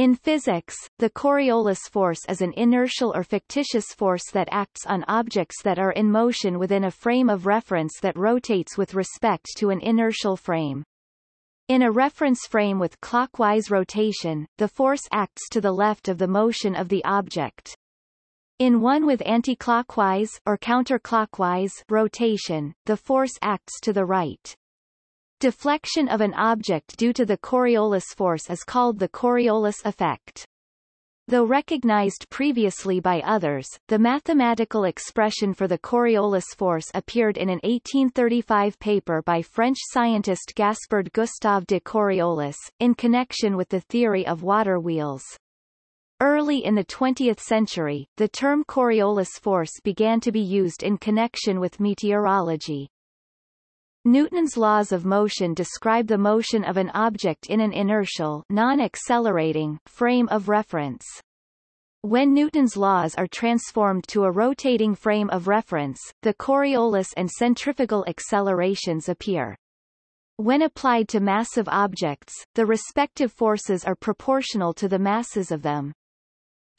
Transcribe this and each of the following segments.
In physics, the Coriolis force is an inertial or fictitious force that acts on objects that are in motion within a frame of reference that rotates with respect to an inertial frame. In a reference frame with clockwise rotation, the force acts to the left of the motion of the object. In one with anticlockwise or counterclockwise rotation, the force acts to the right. Deflection of an object due to the Coriolis force is called the Coriolis effect. Though recognized previously by others, the mathematical expression for the Coriolis force appeared in an 1835 paper by French scientist Gaspard Gustave de Coriolis, in connection with the theory of water wheels. Early in the 20th century, the term Coriolis force began to be used in connection with meteorology. Newton's laws of motion describe the motion of an object in an inertial non-accelerating frame of reference. When Newton's laws are transformed to a rotating frame of reference, the Coriolis and centrifugal accelerations appear. When applied to massive objects, the respective forces are proportional to the masses of them.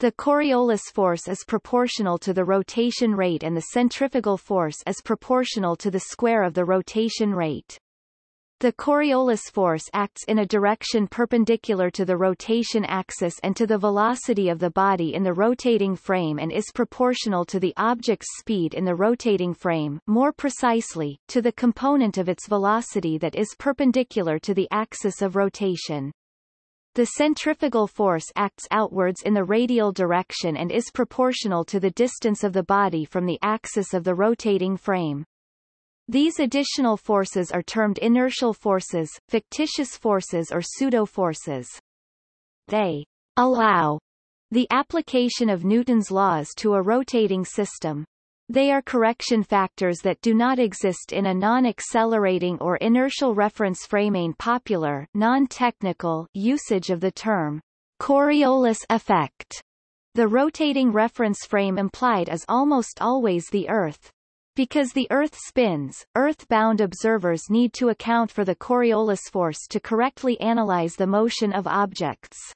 The Coriolis force is proportional to the rotation rate and the centrifugal force is proportional to the square of the rotation rate. The Coriolis force acts in a direction perpendicular to the rotation axis and to the velocity of the body in the rotating frame and is proportional to the object's speed in the rotating frame more precisely, to the component of its velocity that is perpendicular to the axis of rotation. The centrifugal force acts outwards in the radial direction and is proportional to the distance of the body from the axis of the rotating frame. These additional forces are termed inertial forces, fictitious forces or pseudo-forces. They allow the application of Newton's laws to a rotating system. They are correction factors that do not exist in a non-accelerating or inertial reference frame. In popular non-technical usage of the term Coriolis effect. The rotating reference frame implied is almost always the Earth. Because the Earth spins, Earth-bound observers need to account for the Coriolis force to correctly analyze the motion of objects.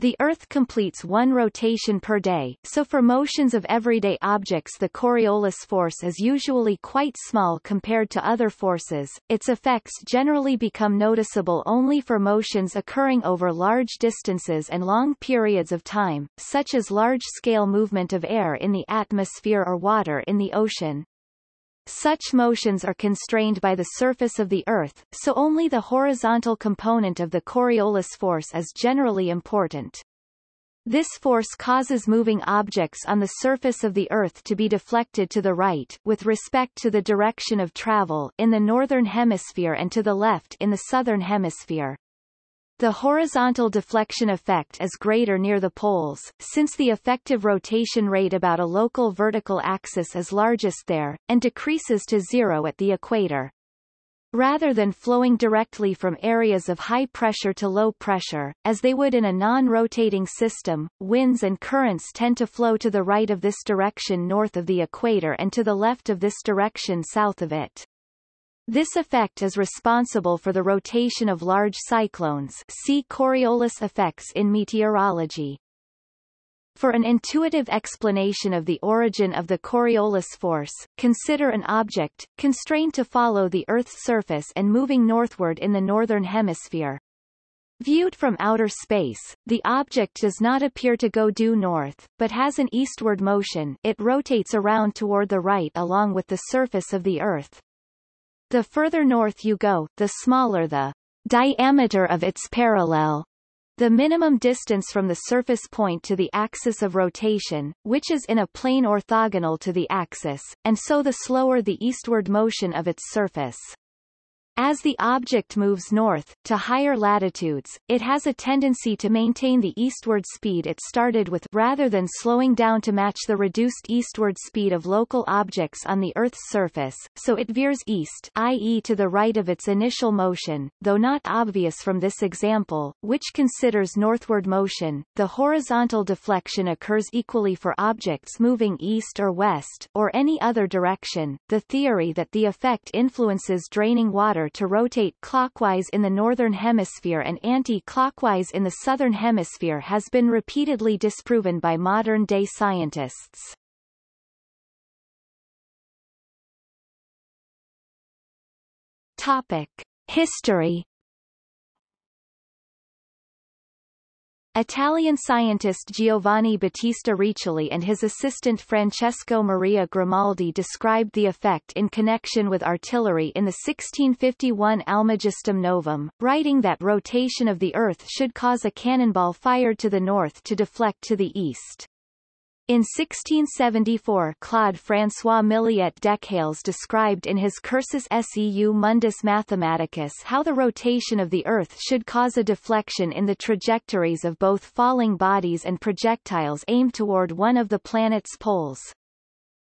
The Earth completes one rotation per day, so for motions of everyday objects the Coriolis force is usually quite small compared to other forces. Its effects generally become noticeable only for motions occurring over large distances and long periods of time, such as large-scale movement of air in the atmosphere or water in the ocean. Such motions are constrained by the surface of the Earth, so only the horizontal component of the Coriolis force is generally important. This force causes moving objects on the surface of the Earth to be deflected to the right, with respect to the direction of travel, in the northern hemisphere and to the left in the southern hemisphere. The horizontal deflection effect is greater near the poles, since the effective rotation rate about a local vertical axis is largest there, and decreases to zero at the equator. Rather than flowing directly from areas of high pressure to low pressure, as they would in a non-rotating system, winds and currents tend to flow to the right of this direction north of the equator and to the left of this direction south of it. This effect is responsible for the rotation of large cyclones see Coriolis effects in meteorology. For an intuitive explanation of the origin of the Coriolis force, consider an object, constrained to follow the Earth's surface and moving northward in the northern hemisphere. Viewed from outer space, the object does not appear to go due north, but has an eastward motion it rotates around toward the right along with the surface of the Earth. The further north you go, the smaller the diameter of its parallel. The minimum distance from the surface point to the axis of rotation, which is in a plane orthogonal to the axis, and so the slower the eastward motion of its surface. As the object moves north, to higher latitudes, it has a tendency to maintain the eastward speed it started with rather than slowing down to match the reduced eastward speed of local objects on the Earth's surface, so it veers east i.e. to the right of its initial motion, though not obvious from this example, which considers northward motion. The horizontal deflection occurs equally for objects moving east or west, or any other direction. The theory that the effect influences draining water to rotate clockwise in the northern hemisphere and anti-clockwise in the southern hemisphere has been repeatedly disproven by modern-day scientists. Topic. History Italian scientist Giovanni Battista Riccioli and his assistant Francesco Maria Grimaldi described the effect in connection with artillery in the 1651 Almagestum Novum, writing that rotation of the Earth should cause a cannonball fired to the north to deflect to the east. In 1674 Claude François Milliet Dechales described in his Cursus seu mundus mathematicus how the rotation of the Earth should cause a deflection in the trajectories of both falling bodies and projectiles aimed toward one of the planet's poles.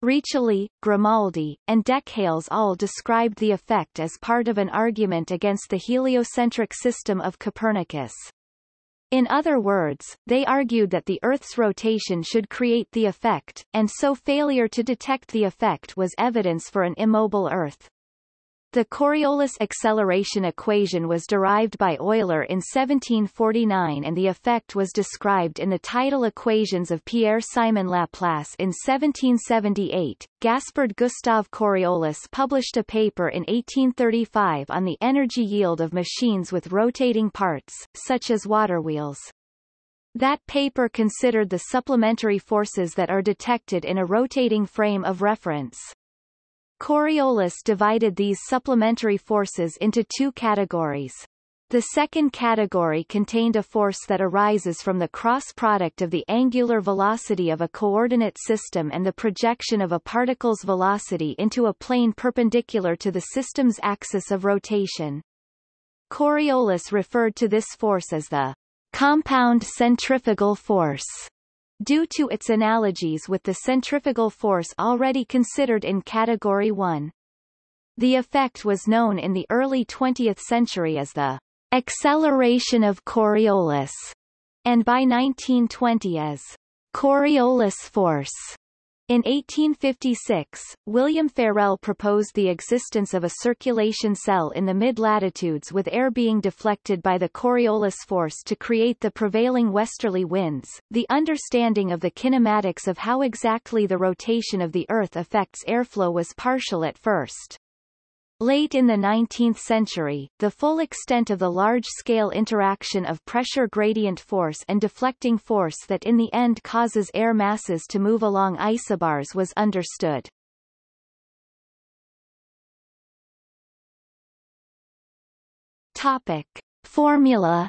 Riccioli, Grimaldi, and Dechales all described the effect as part of an argument against the heliocentric system of Copernicus. In other words, they argued that the Earth's rotation should create the effect, and so failure to detect the effect was evidence for an immobile Earth. The Coriolis acceleration equation was derived by Euler in 1749 and the effect was described in the tidal equations of Pierre-Simon Laplace in 1778. Gaspard Gustave Coriolis published a paper in 1835 on the energy yield of machines with rotating parts, such as water wheels. That paper considered the supplementary forces that are detected in a rotating frame of reference. Coriolis divided these supplementary forces into two categories. The second category contained a force that arises from the cross product of the angular velocity of a coordinate system and the projection of a particle's velocity into a plane perpendicular to the system's axis of rotation. Coriolis referred to this force as the compound centrifugal force due to its analogies with the centrifugal force already considered in Category 1. The effect was known in the early 20th century as the acceleration of Coriolis, and by 1920 as Coriolis force. In 1856, William Ferrel proposed the existence of a circulation cell in the mid-latitudes with air being deflected by the Coriolis force to create the prevailing westerly winds. The understanding of the kinematics of how exactly the rotation of the Earth affects airflow was partial at first. Late in the 19th century, the full extent of the large-scale interaction of pressure gradient force and deflecting force that in the end causes air masses to move along isobars was understood. Topic. Formula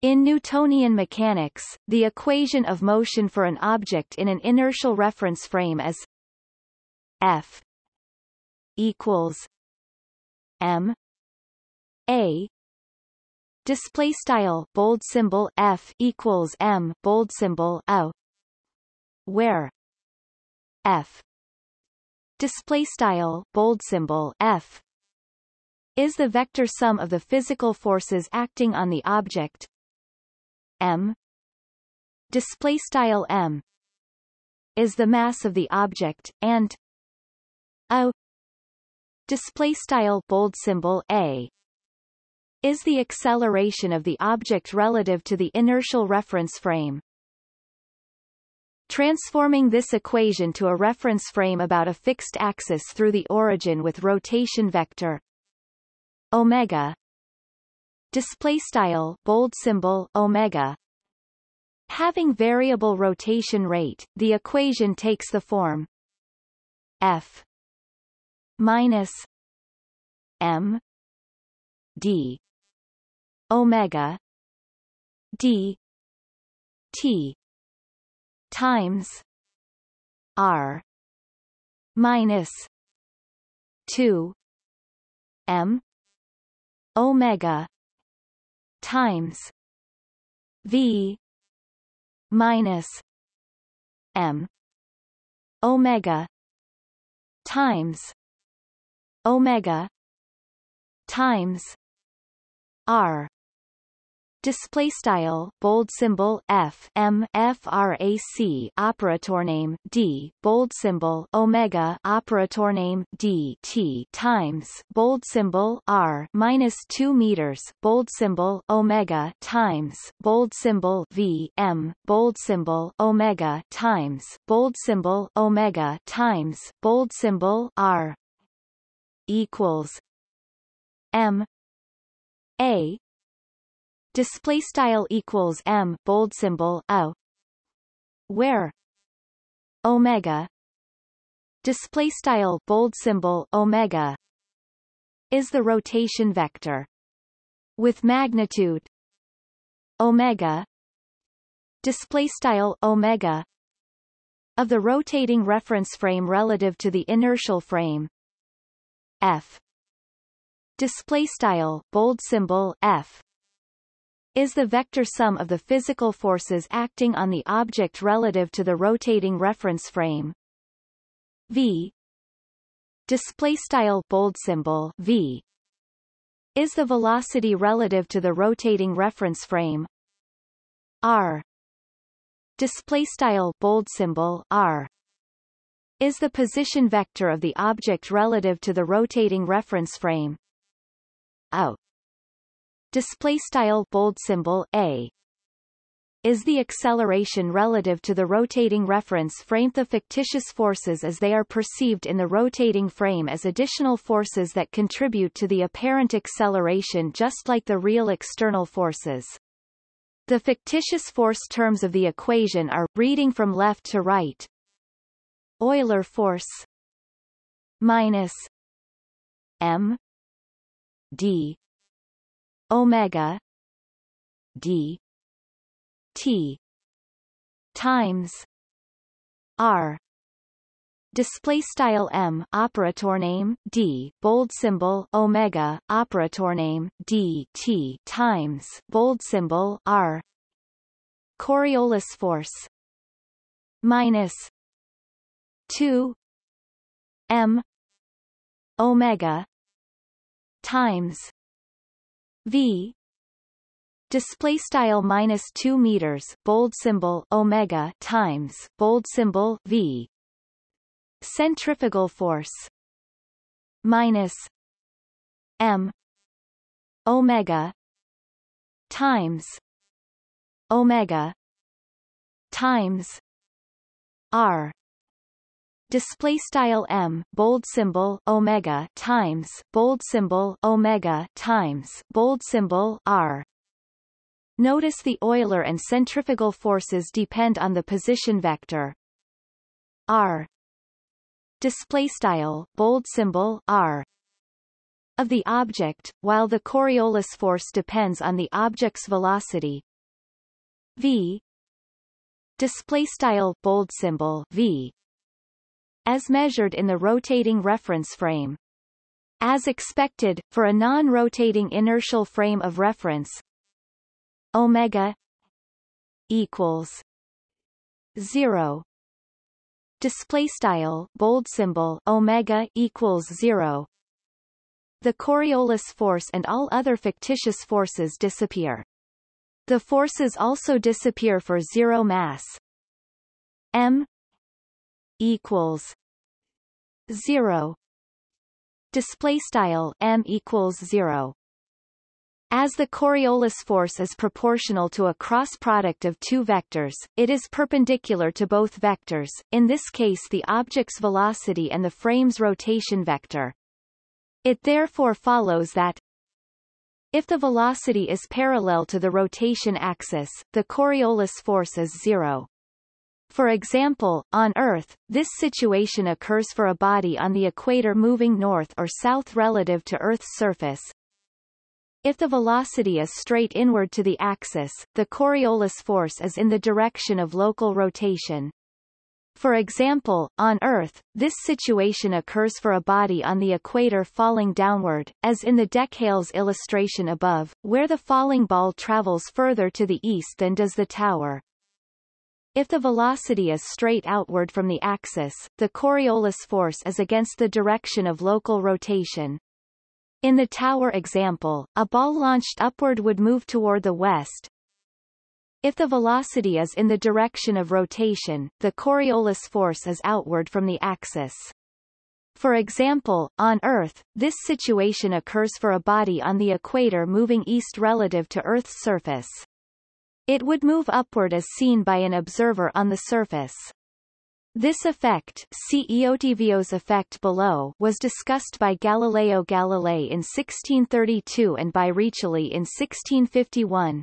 In Newtonian mechanics, the equation of motion for an object in an inertial reference frame is F equals M A. Display style bold symbol F equals M bold symbol O. Where F display style bold symbol F is the vector sum of the physical forces acting on the object. M display style M is the mass of the object and a display style bold symbol a. Is the acceleration of the object relative to the inertial reference frame. Transforming this equation to a reference frame about a fixed axis through the origin with rotation vector. Omega. Display style bold symbol omega. Having variable rotation rate the equation takes the form. F minus M D Omega D T times R minus two M Omega times V minus M Omega times omega times r. Display style bold symbol f m frac operator name d bold symbol omega operator name d t times bold symbol r minus 2 meters bold symbol omega times bold symbol v m bold symbol omega times bold symbol omega times bold symbol r equals m a display style equals m bold symbol o where omega display style bold symbol omega is the rotation vector with magnitude omega display style omega of the rotating reference frame relative to the inertial frame f. Display style bold symbol f. Is the vector sum of the physical forces acting on the object relative to the rotating reference frame. V. Display style bold symbol v. Is the velocity relative to the rotating reference frame. R. Display style bold symbol r is the position vector of the object relative to the rotating reference frame o display style bold symbol a is the acceleration relative to the rotating reference frame the fictitious forces as they are perceived in the rotating frame as additional forces that contribute to the apparent acceleration just like the real external forces. The fictitious force terms of the equation are, reading from left to right, Euler force. Minus m d omega d t times r. Display style m operator name d bold symbol omega operator name d t times bold symbol r. Coriolis force. Minus 2 m omega times v. Display style minus 2 meters bold symbol omega times bold symbol v. Centrifugal force minus m omega times omega times r display style m bold symbol omega times bold symbol omega times bold symbol r. Notice the Euler and centrifugal forces depend on the position vector. R. Display style bold symbol r. Of the object, while the Coriolis force depends on the object's velocity. V. Display style bold symbol v as measured in the rotating reference frame. As expected, for a non-rotating inertial frame of reference, omega equals 0 display style bold symbol omega equals 0 the Coriolis force and all other fictitious forces disappear. The forces also disappear for zero mass. m equals zero display style m equals zero as the Coriolis force is proportional to a cross product of two vectors, it is perpendicular to both vectors, in this case the object's velocity and the frame's rotation vector. It therefore follows that if the velocity is parallel to the rotation axis, the Coriolis force is zero. For example, on Earth, this situation occurs for a body on the equator moving north or south relative to Earth's surface. If the velocity is straight inward to the axis, the Coriolis force is in the direction of local rotation. For example, on Earth, this situation occurs for a body on the equator falling downward, as in the Dechales illustration above, where the falling ball travels further to the east than does the tower. If the velocity is straight outward from the axis, the Coriolis force is against the direction of local rotation. In the tower example, a ball launched upward would move toward the west. If the velocity is in the direction of rotation, the Coriolis force is outward from the axis. For example, on Earth, this situation occurs for a body on the equator moving east relative to Earth's surface. It would move upward as seen by an observer on the surface. This effect see effect below was discussed by Galileo Galilei in 1632 and by Riccioli in 1651.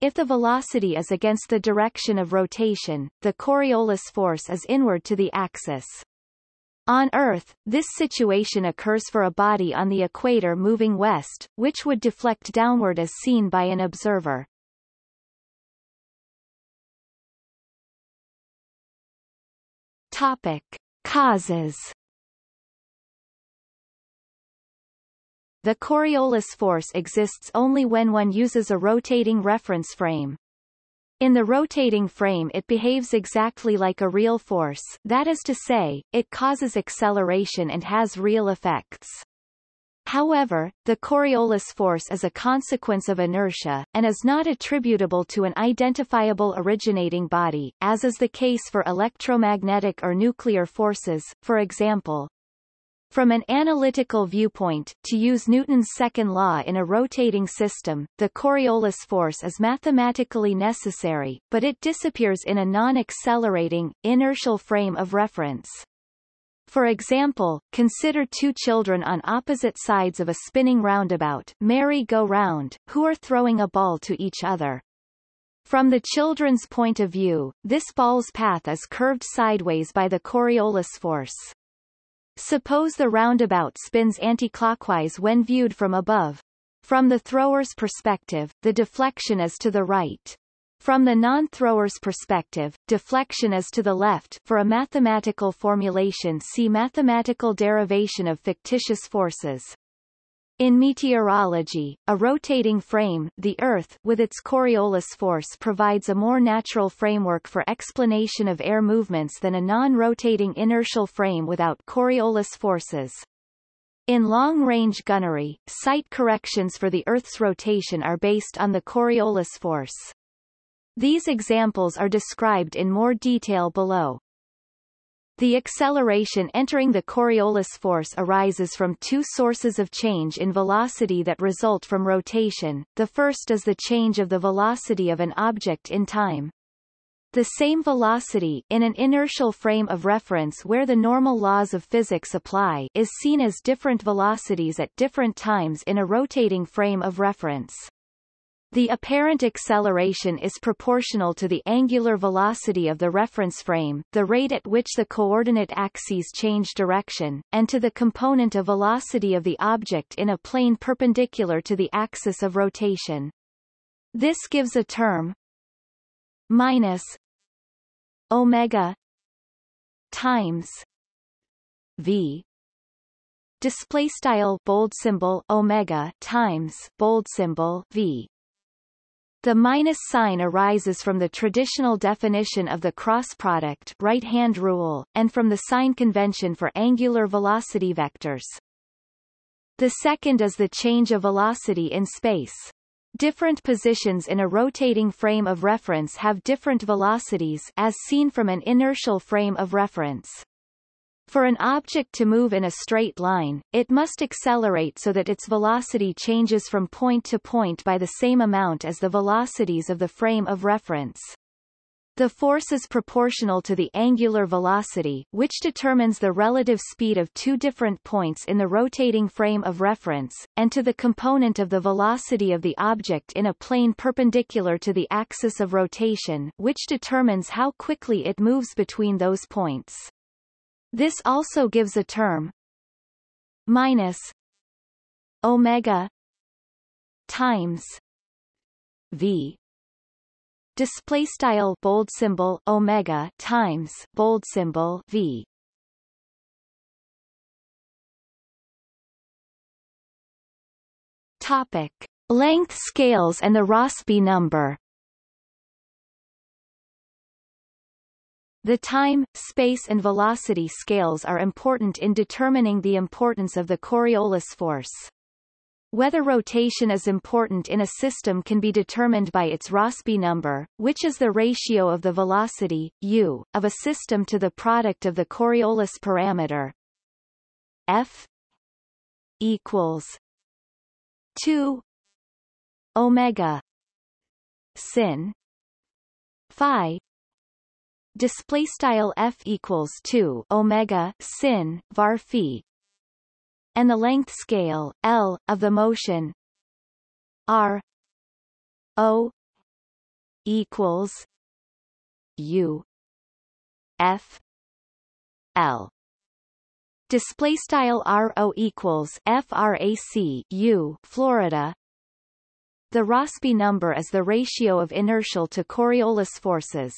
If the velocity is against the direction of rotation, the Coriolis force is inward to the axis. On Earth, this situation occurs for a body on the equator moving west, which would deflect downward as seen by an observer. Topic. Causes The Coriolis force exists only when one uses a rotating reference frame. In the rotating frame it behaves exactly like a real force, that is to say, it causes acceleration and has real effects. However, the Coriolis force is a consequence of inertia, and is not attributable to an identifiable originating body, as is the case for electromagnetic or nuclear forces, for example. From an analytical viewpoint, to use Newton's second law in a rotating system, the Coriolis force is mathematically necessary, but it disappears in a non-accelerating, inertial frame of reference. For example, consider two children on opposite sides of a spinning roundabout merry-go-round, who are throwing a ball to each other. From the children's point of view, this ball's path is curved sideways by the Coriolis force. Suppose the roundabout spins anticlockwise when viewed from above. From the thrower's perspective, the deflection is to the right. From the non-thrower's perspective, deflection is to the left for a mathematical formulation see mathematical derivation of fictitious forces. In meteorology, a rotating frame the Earth with its Coriolis force provides a more natural framework for explanation of air movements than a non-rotating inertial frame without Coriolis forces. In long-range gunnery, sight corrections for the Earth's rotation are based on the Coriolis force. These examples are described in more detail below. The acceleration entering the Coriolis force arises from two sources of change in velocity that result from rotation. The first is the change of the velocity of an object in time. The same velocity in an inertial frame of reference where the normal laws of physics apply is seen as different velocities at different times in a rotating frame of reference. The apparent acceleration is proportional to the angular velocity of the reference frame, the rate at which the coordinate axes change direction, and to the component of velocity of the object in a plane perpendicular to the axis of rotation. This gives a term minus omega times v display style bold symbol omega times bold symbol v the minus sign arises from the traditional definition of the cross product right-hand rule, and from the sign convention for angular velocity vectors. The second is the change of velocity in space. Different positions in a rotating frame of reference have different velocities as seen from an inertial frame of reference. For an object to move in a straight line, it must accelerate so that its velocity changes from point to point by the same amount as the velocities of the frame of reference. The force is proportional to the angular velocity, which determines the relative speed of two different points in the rotating frame of reference, and to the component of the velocity of the object in a plane perpendicular to the axis of rotation, which determines how quickly it moves between those points. This also gives a term. Minus. Omega. Times. V. Display style bold symbol omega times bold symbol v. Topic. Length scales and the rossby number The time, space and velocity scales are important in determining the importance of the Coriolis force. Whether rotation is important in a system can be determined by its Rossby number, which is the ratio of the velocity, u, of a system to the product of the Coriolis parameter f equals 2 omega sin phi display style f equals 2 omega sin var phi and the length scale l of the motion r o equals u f l display style ro equals frac u Florida the Rossby number is the ratio of inertial to Coriolis forces.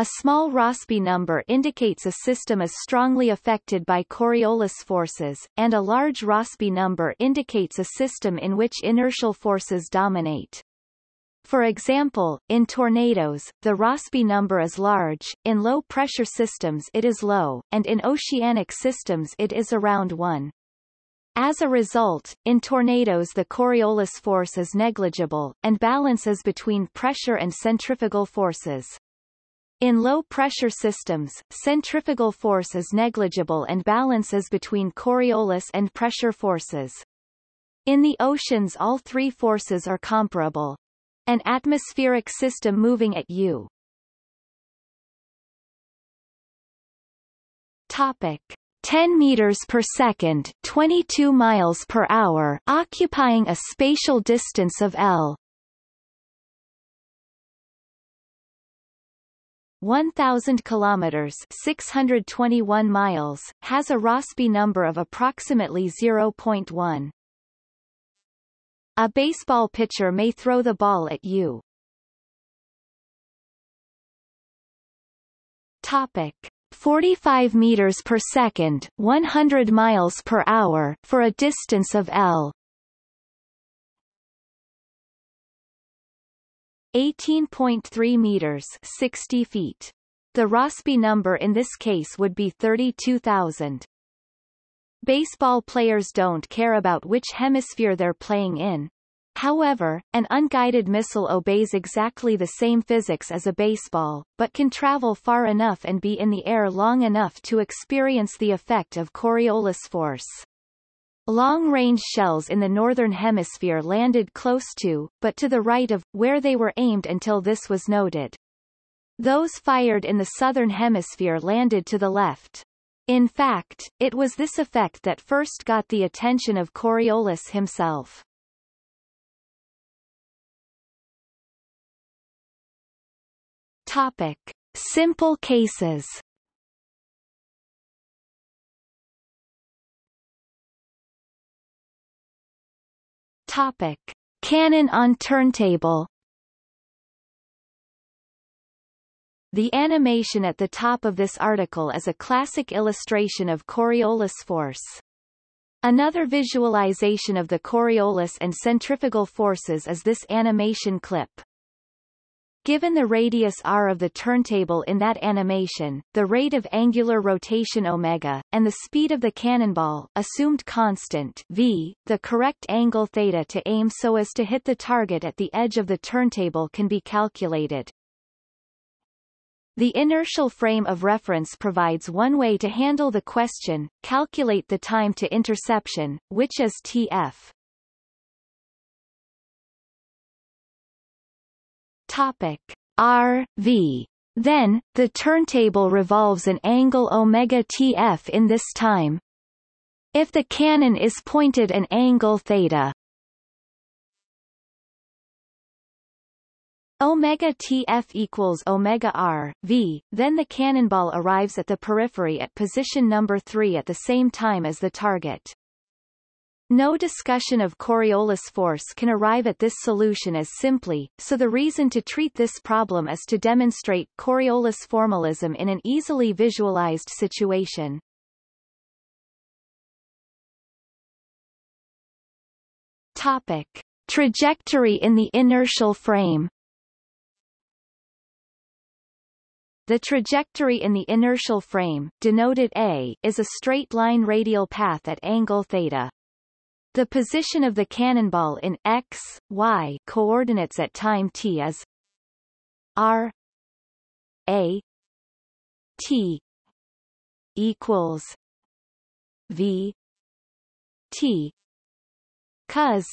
A small Rossby number indicates a system is strongly affected by Coriolis forces, and a large Rossby number indicates a system in which inertial forces dominate. For example, in tornadoes, the Rossby number is large, in low-pressure systems it is low, and in oceanic systems it is around 1. As a result, in tornadoes the Coriolis force is negligible, and balances between pressure and centrifugal forces. In low-pressure systems, centrifugal force is negligible and balances between Coriolis and pressure forces. In the oceans all three forces are comparable. An atmospheric system moving at u Topic. 10 meters per second, 22 miles per hour, occupying a spatial distance of L. 1000 kilometers 621 miles has a Rossby number of approximately 0.1 a baseball pitcher may throw the ball at you. Topic. 45 meters per second 100 miles per hour for a distance of L 18.3 meters 60 feet. The Rossby number in this case would be 32,000. Baseball players don't care about which hemisphere they're playing in. However, an unguided missile obeys exactly the same physics as a baseball, but can travel far enough and be in the air long enough to experience the effect of Coriolis force. Long-range shells in the northern hemisphere landed close to, but to the right of, where they were aimed until this was noted. Those fired in the southern hemisphere landed to the left. In fact, it was this effect that first got the attention of Coriolis himself. Topic. Simple cases Topic. Cannon on turntable The animation at the top of this article is a classic illustration of Coriolis force. Another visualization of the Coriolis and centrifugal forces is this animation clip. Given the radius r of the turntable in that animation, the rate of angular rotation omega, and the speed of the cannonball assumed constant v, the correct angle theta to aim so as to hit the target at the edge of the turntable can be calculated. The inertial frame of reference provides one way to handle the question, calculate the time to interception, which is tf. Topic R V. Then, the turntable revolves an angle omega tf in this time. If the cannon is pointed an angle theta omega tf equals omega r v, then the cannonball arrives at the periphery at position number 3 at the same time as the target. No discussion of Coriolis force can arrive at this solution as simply, so the reason to treat this problem is to demonstrate Coriolis formalism in an easily visualized situation. Topic. Trajectory in the inertial frame the trajectory in the inertial frame, denoted a, is a straight line radial path at angle theta. The position of the cannonball in x, y coordinates at time t is r a t equals v t cos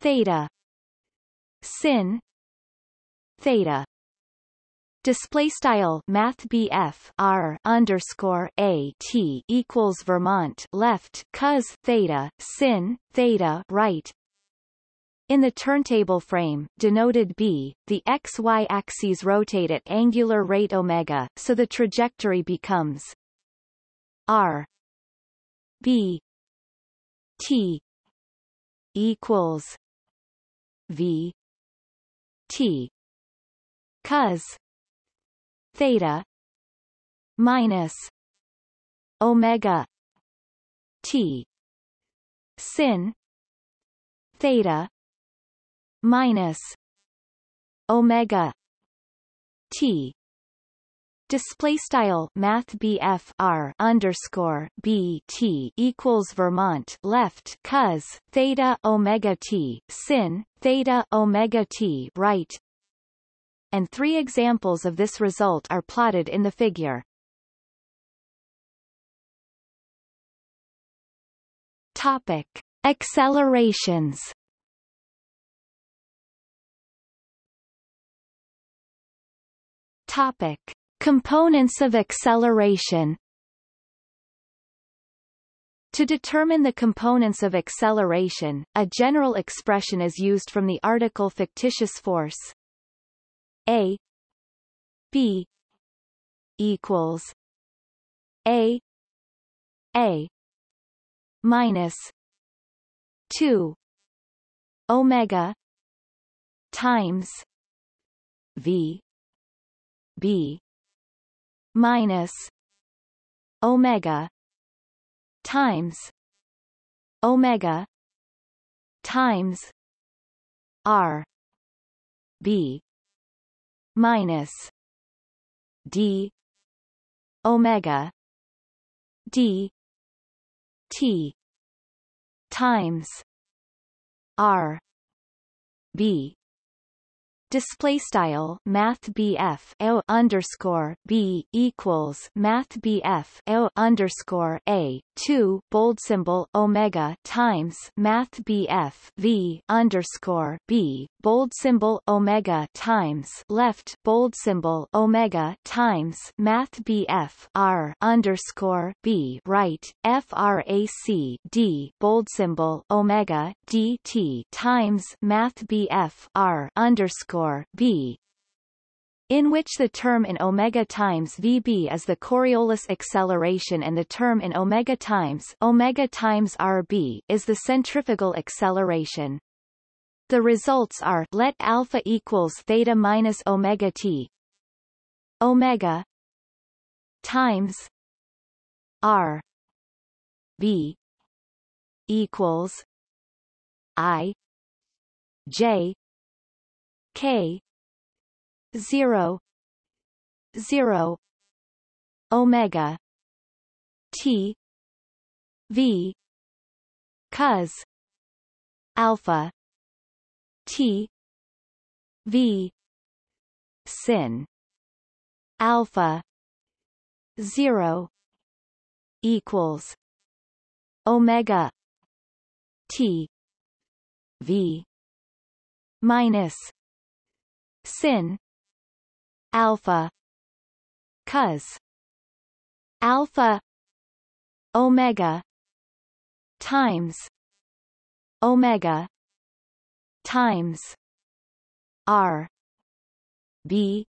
theta sin theta display style math r underscore a t equals Vermont left cos theta sin theta right. In the turntable frame, denoted b, the xy axes rotate at angular rate omega, so the trajectory becomes r b t equals v t cos theta minus omega t sin theta minus omega t. Display style Math R underscore B T equals Vermont left cos theta Omega T sin theta Omega T right and three examples of this result are plotted in the figure. Topic. Accelerations Topic. Components of acceleration to determine the components of acceleration, a general expression is used from the article fictitious force a b equals a a minus 2 omega times v b minus omega times omega times r b minus d omega d t times r b Display style Math BF O underscore B equals Math BF O underscore A two bold symbol Omega times Math BF V underscore B bold symbol Omega times left bold symbol Omega times Math BF R underscore B right FRAC D bold symbol Omega DT times Math BF R underscore underscore b in which the term in omega times vb is the Coriolis acceleration and the term in omega times omega times rb is the centrifugal acceleration. The results are let alpha equals theta minus omega t omega times r b equals i j K zero zero Omega T V cos alpha T V sin alpha zero equals Omega T V minus sin. Alpha. Cos. Alpha. Omega. Times. Omega. Times. R. B.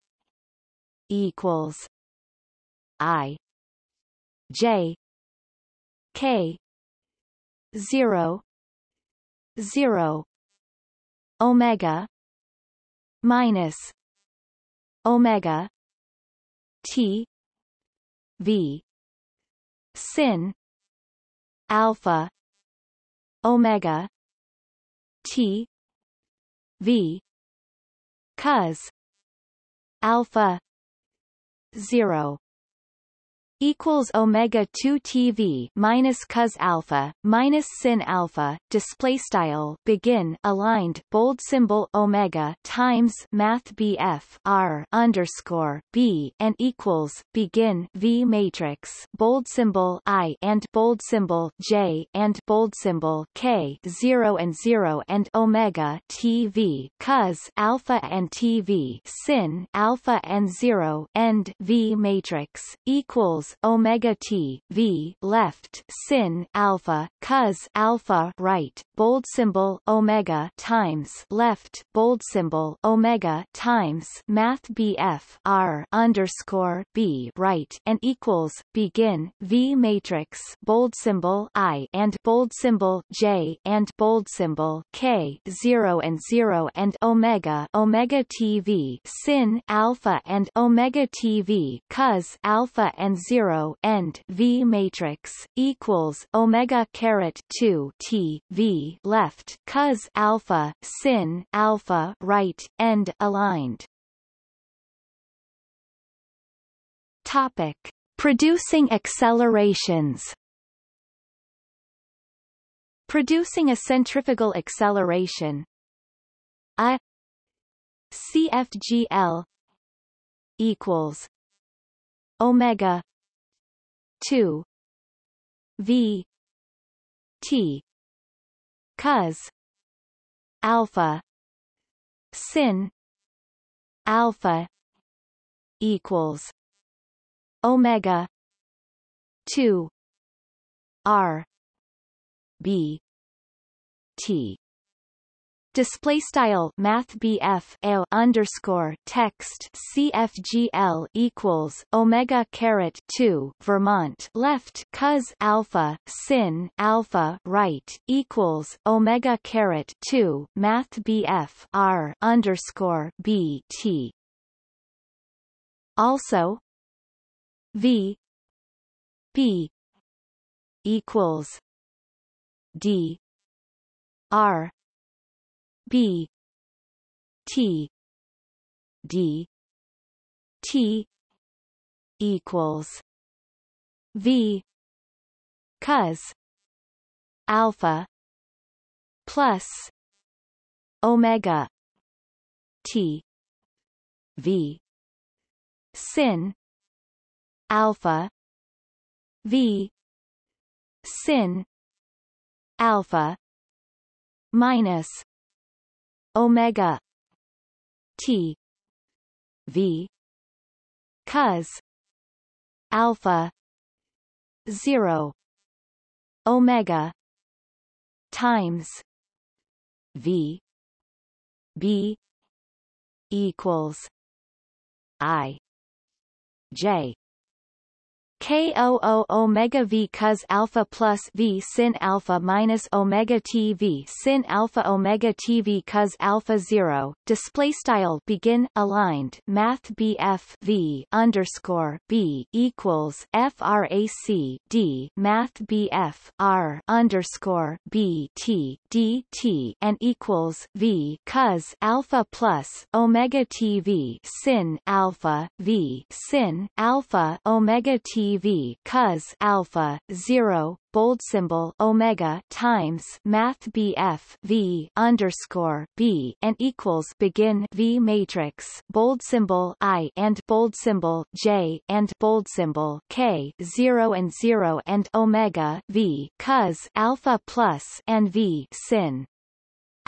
Equals. I. J. K. 0 0 omega minus omega t v sin alpha omega t v cos alpha 0 equals omega 2 TV minus cos alpha minus sin alpha. Display style. Begin. Aligned. Bold symbol. Omega times math BF R underscore B and equals. Begin. V matrix. Bold symbol I and bold symbol J and bold symbol K. 0 and 0 and omega TV cos alpha and TV sin alpha and 0 end V matrix equals omega t v left sin alpha cos alpha right bold symbol omega times left bold symbol omega times math bf r underscore b right and equals begin v matrix bold symbol i and bold symbol j and bold symbol k 0 and 0 and omega omega tv sin alpha and omega tv cos alpha and 0 zero end V matrix equals Omega caret two T V left cos alpha sin alpha right end aligned. Topic. Producing accelerations. Producing a centrifugal acceleration. A CFGL equals omega 2 v t cos alpha sin alpha equals omega 2 r b t display style math BF underscore text CFGL equals Omega caret 2 Vermont. Left cos alpha sin alpha right equals Omega caret 2 math BF R underscore B T. Also V B equals D R B T D T equals V cos alpha plus omega T V sin alpha V sin alpha minus omega t v cos alpha 0 omega times v b equals i j KOO omega V cos alpha plus V sin alpha minus omega T V sin alpha omega T V cos alpha 0 display style begin aligned. Math BF V underscore B equals frac D. Math BF R underscore B T D T and equals V cos alpha plus omega T V sin alpha V sin alpha omega T TV cos alpha 0 bold symbol omega times math BF V underscore B and equals begin V matrix bold symbol I and bold symbol J and bold symbol K 0 and 0 and omega V cos alpha plus and V sin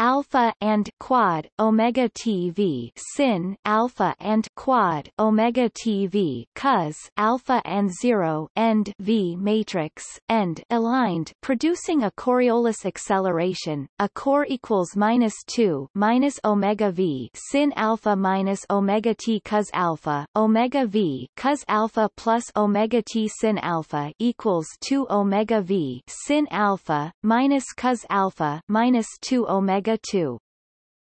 alpha and quad omega TV sin alpha and quad omega TV cos alpha and 0 end V matrix end aligned producing a Coriolis acceleration. A core equals minus 2 minus omega V sin alpha minus omega T cos alpha omega V cos alpha plus omega T sin alpha equals 2 omega V sin alpha minus cos alpha minus 2 omega omega 2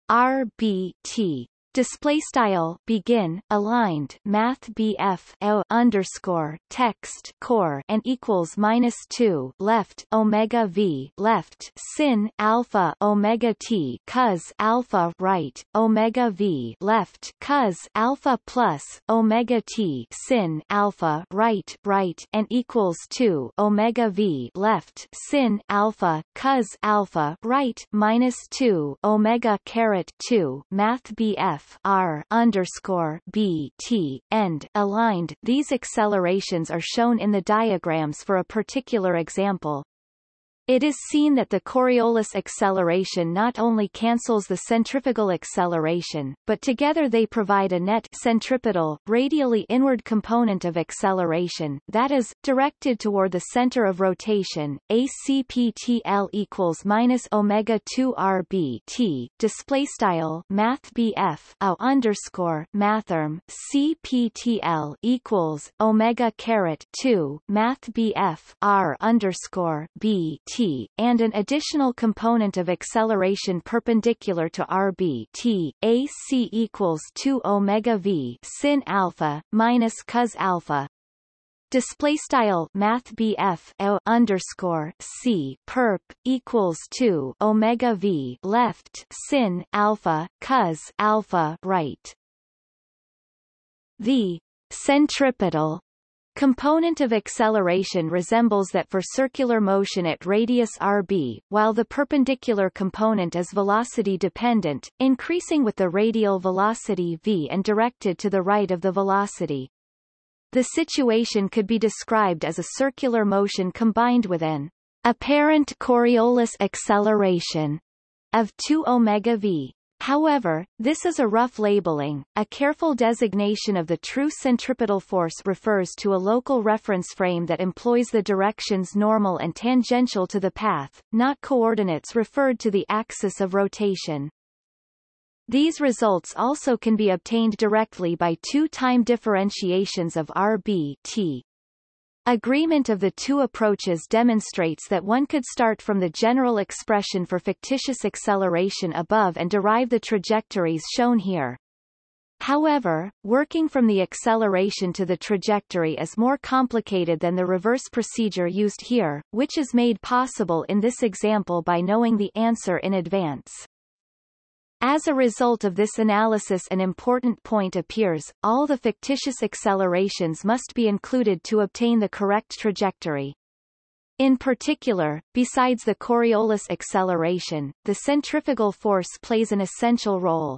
RBT Display style begin aligned Math BF o underscore text core and equals minus two left Omega V left sin alpha Omega T cos alpha right Omega V left cos alpha plus Omega T sin alpha right right and equals two Omega V left sin alpha cos alpha right minus two Omega caret two Math BF f r underscore b t end aligned. These accelerations are shown in the diagrams for a particular example. It is seen that the Coriolis acceleration not only cancels the centrifugal acceleration, but together they provide a net centripetal, radially inward component of acceleration, that is, directed toward the center of rotation, ACPTL equals minus omega 2 RB T, display style math BF au underscore mathrm CPTL equals omega caret 2 math BF R underscore B t, and an additional component of acceleration perpendicular to rb t, ac equals 2 omega v sin alpha minus cos alpha. Display style math BF underscore C perp equals 2 omega V left sin alpha cos alpha right. The centripetal Component of acceleration resembles that for circular motion at radius rb, while the perpendicular component is velocity-dependent, increasing with the radial velocity v and directed to the right of the velocity. The situation could be described as a circular motion combined with an apparent Coriolis acceleration of 2 omega v. However, this is a rough labeling. A careful designation of the true centripetal force refers to a local reference frame that employs the directions normal and tangential to the path, not coordinates referred to the axis of rotation. These results also can be obtained directly by two time differentiations of RB t Agreement of the two approaches demonstrates that one could start from the general expression for fictitious acceleration above and derive the trajectories shown here. However, working from the acceleration to the trajectory is more complicated than the reverse procedure used here, which is made possible in this example by knowing the answer in advance. As a result of this analysis an important point appears, all the fictitious accelerations must be included to obtain the correct trajectory. In particular, besides the Coriolis acceleration, the centrifugal force plays an essential role.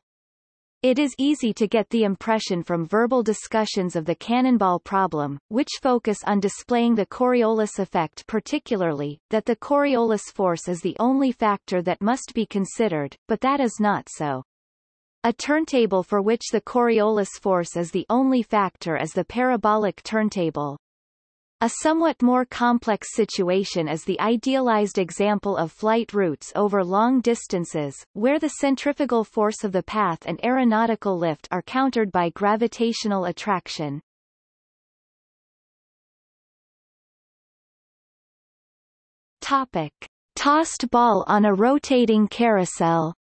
It is easy to get the impression from verbal discussions of the cannonball problem, which focus on displaying the Coriolis effect particularly, that the Coriolis force is the only factor that must be considered, but that is not so. A turntable for which the Coriolis force is the only factor is the parabolic turntable. A somewhat more complex situation is the idealized example of flight routes over long distances, where the centrifugal force of the path and aeronautical lift are countered by gravitational attraction. Topic. Tossed ball on a rotating carousel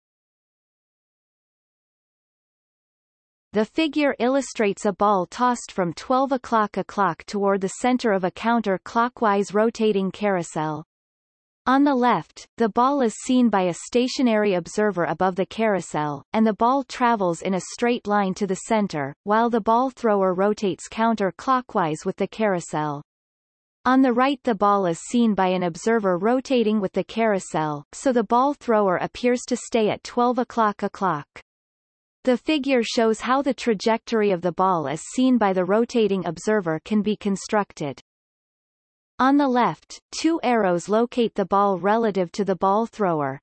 The figure illustrates a ball tossed from 12 o'clock o'clock toward the center of a counter-clockwise rotating carousel. On the left, the ball is seen by a stationary observer above the carousel, and the ball travels in a straight line to the center, while the ball thrower rotates counter-clockwise with the carousel. On the right the ball is seen by an observer rotating with the carousel, so the ball thrower appears to stay at 12 o'clock o'clock. The figure shows how the trajectory of the ball as seen by the rotating observer can be constructed. On the left, two arrows locate the ball relative to the ball thrower.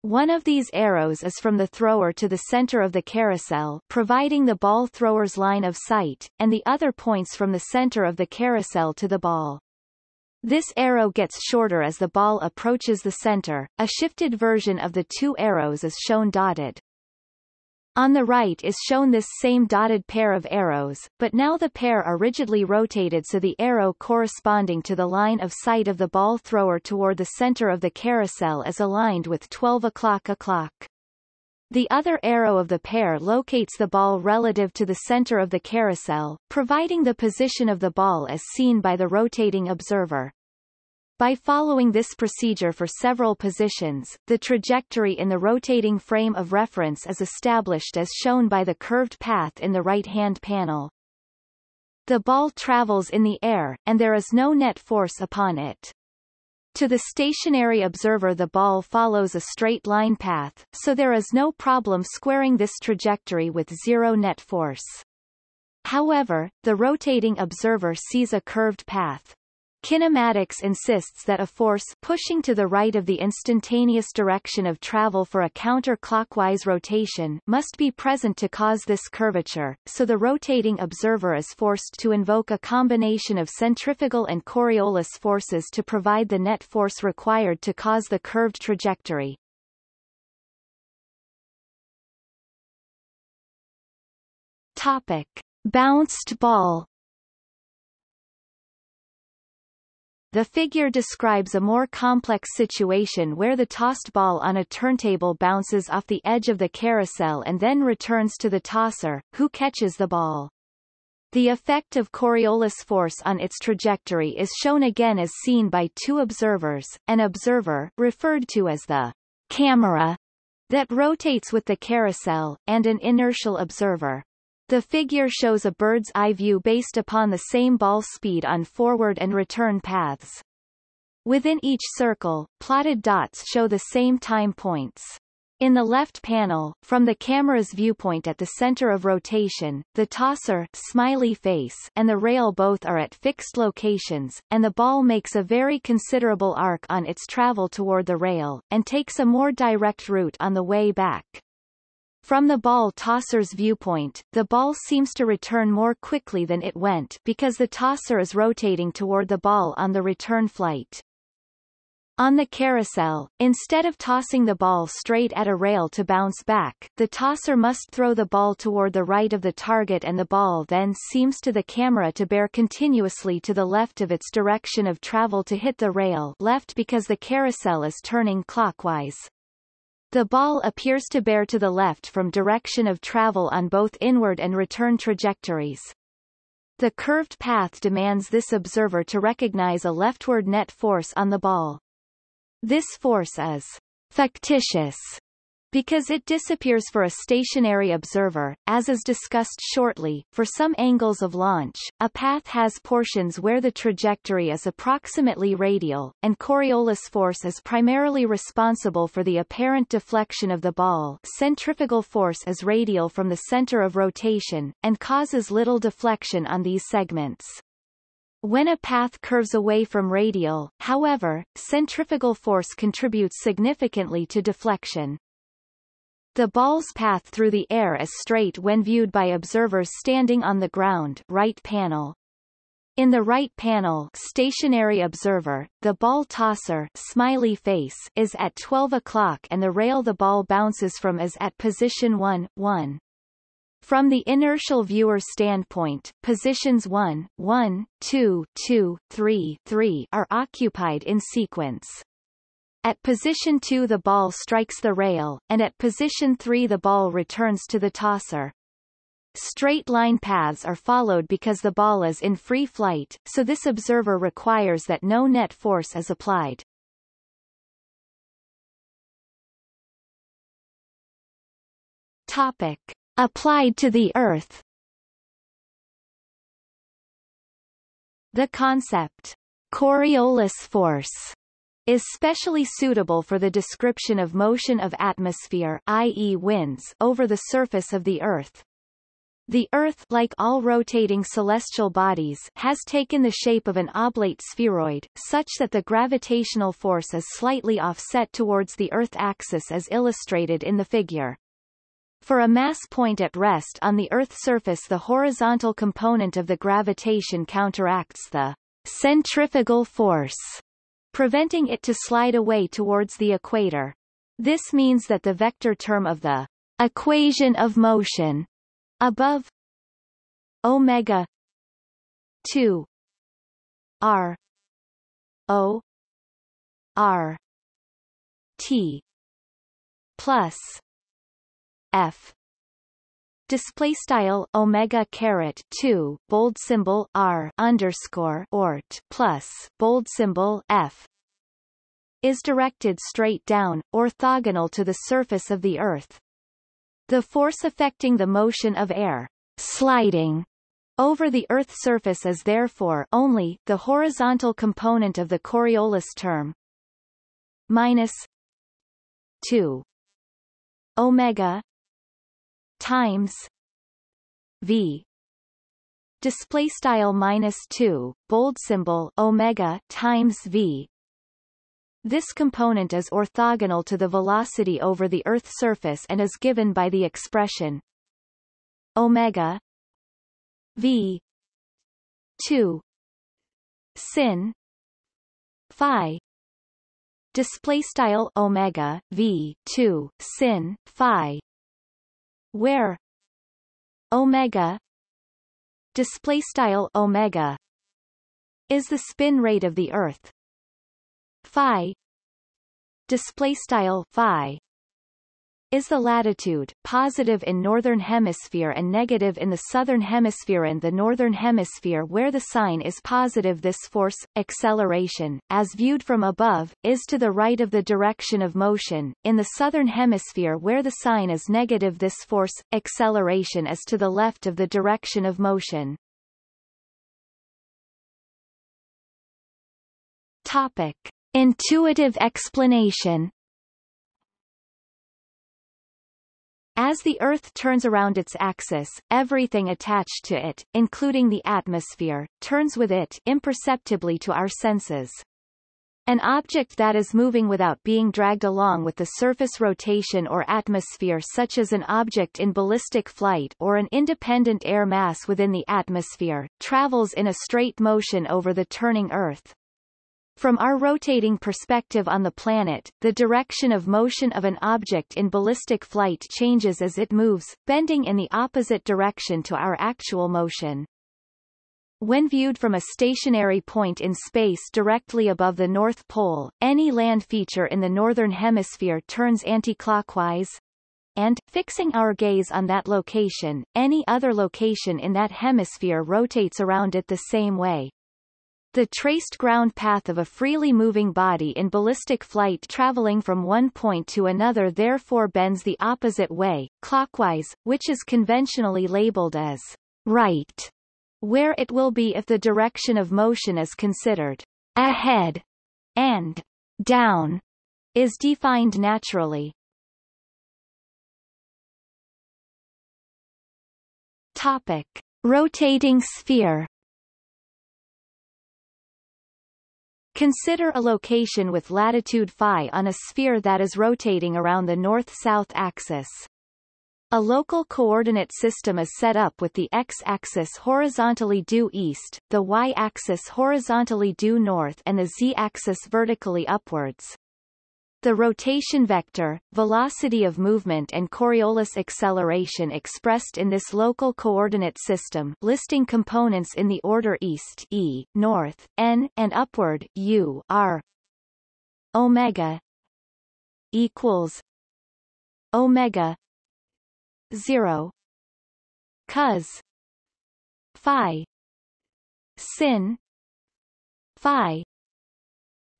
One of these arrows is from the thrower to the center of the carousel providing the ball thrower's line of sight, and the other points from the center of the carousel to the ball. This arrow gets shorter as the ball approaches the center. A shifted version of the two arrows is shown dotted. On the right is shown this same dotted pair of arrows, but now the pair are rigidly rotated so the arrow corresponding to the line of sight of the ball thrower toward the center of the carousel is aligned with 12 o'clock o'clock. The other arrow of the pair locates the ball relative to the center of the carousel, providing the position of the ball as seen by the rotating observer. By following this procedure for several positions, the trajectory in the rotating frame of reference is established as shown by the curved path in the right-hand panel. The ball travels in the air, and there is no net force upon it. To the stationary observer the ball follows a straight line path, so there is no problem squaring this trajectory with zero net force. However, the rotating observer sees a curved path. Kinematics insists that a force pushing to the right of the instantaneous direction of travel for a counter-clockwise rotation must be present to cause this curvature, so the rotating observer is forced to invoke a combination of centrifugal and Coriolis forces to provide the net force required to cause the curved trajectory. Topic. Bounced ball The figure describes a more complex situation where the tossed ball on a turntable bounces off the edge of the carousel and then returns to the tosser, who catches the ball. The effect of Coriolis force on its trajectory is shown again as seen by two observers, an observer, referred to as the camera, that rotates with the carousel, and an inertial observer. The figure shows a bird's eye view based upon the same ball speed on forward and return paths. Within each circle, plotted dots show the same time points. In the left panel, from the camera's viewpoint at the center of rotation, the tosser smiley face and the rail both are at fixed locations, and the ball makes a very considerable arc on its travel toward the rail, and takes a more direct route on the way back. From the ball tosser's viewpoint, the ball seems to return more quickly than it went because the tosser is rotating toward the ball on the return flight. On the carousel, instead of tossing the ball straight at a rail to bounce back, the tosser must throw the ball toward the right of the target and the ball then seems to the camera to bear continuously to the left of its direction of travel to hit the rail left because the carousel is turning clockwise. The ball appears to bear to the left from direction of travel on both inward and return trajectories. The curved path demands this observer to recognize a leftward net force on the ball. This force is factitious because it disappears for a stationary observer, as is discussed shortly, for some angles of launch, a path has portions where the trajectory is approximately radial, and Coriolis force is primarily responsible for the apparent deflection of the ball centrifugal force is radial from the center of rotation, and causes little deflection on these segments. When a path curves away from radial, however, centrifugal force contributes significantly to deflection. The ball's path through the air is straight when viewed by observers standing on the ground right panel. In the right panel stationary observer, the ball tosser smiley face is at 12 o'clock and the rail the ball bounces from is at position 1, 1. From the inertial viewer's standpoint, positions 1, 1, 2, 2, 3, 3 are occupied in sequence. At position 2 the ball strikes the rail, and at position 3 the ball returns to the tosser. Straight line paths are followed because the ball is in free flight, so this observer requires that no net force is applied. Topic. Applied to the Earth The concept, Coriolis force, is specially suitable for the description of motion of atmosphere i.e. winds over the surface of the Earth. The Earth like all rotating celestial bodies has taken the shape of an oblate spheroid, such that the gravitational force is slightly offset towards the Earth axis as illustrated in the figure. For a mass point at rest on the Earth's surface the horizontal component of the gravitation counteracts the centrifugal force preventing it to slide away towards the equator. This means that the vector term of the equation of motion above omega 2 r o r t plus f display style omega caret 2 bold symbol r underscore ort plus bold symbol f is directed straight down orthogonal to the surface of the earth. The force affecting the motion of air sliding over the Earth's surface is therefore only the horizontal component of the Coriolis term. Minus 2 omega times v. Display style minus 2 bold symbol omega times v. This component is orthogonal to the velocity over the Earth's surface and is given by the expression omega v 2 sin phi. Display style omega v 2 sin phi where? Omega. Display style omega. Is the spin rate of the earth. Phi. Display style phi is the latitude, positive in northern hemisphere and negative in the southern hemisphere and the northern hemisphere where the sign is positive this force, acceleration, as viewed from above, is to the right of the direction of motion, in the southern hemisphere where the sign is negative this force, acceleration is to the left of the direction of motion. Topic. Intuitive explanation As the Earth turns around its axis, everything attached to it, including the atmosphere, turns with it imperceptibly to our senses. An object that is moving without being dragged along with the surface rotation or atmosphere such as an object in ballistic flight or an independent air mass within the atmosphere, travels in a straight motion over the turning Earth. From our rotating perspective on the planet, the direction of motion of an object in ballistic flight changes as it moves, bending in the opposite direction to our actual motion. When viewed from a stationary point in space directly above the North Pole, any land feature in the Northern Hemisphere turns anticlockwise, and, fixing our gaze on that location, any other location in that hemisphere rotates around it the same way. The traced ground path of a freely moving body in ballistic flight traveling from one point to another therefore bends the opposite way, clockwise, which is conventionally labeled as right, where it will be if the direction of motion is considered ahead and down is defined naturally. Topic. Rotating sphere Consider a location with latitude phi on a sphere that is rotating around the north-south axis. A local coordinate system is set up with the x-axis horizontally due east, the y-axis horizontally due north and the z-axis vertically upwards. The rotation vector, velocity of movement and Coriolis acceleration expressed in this local coordinate system listing components in the order east e, north, n, and upward u are omega equals omega 0 cos phi sin phi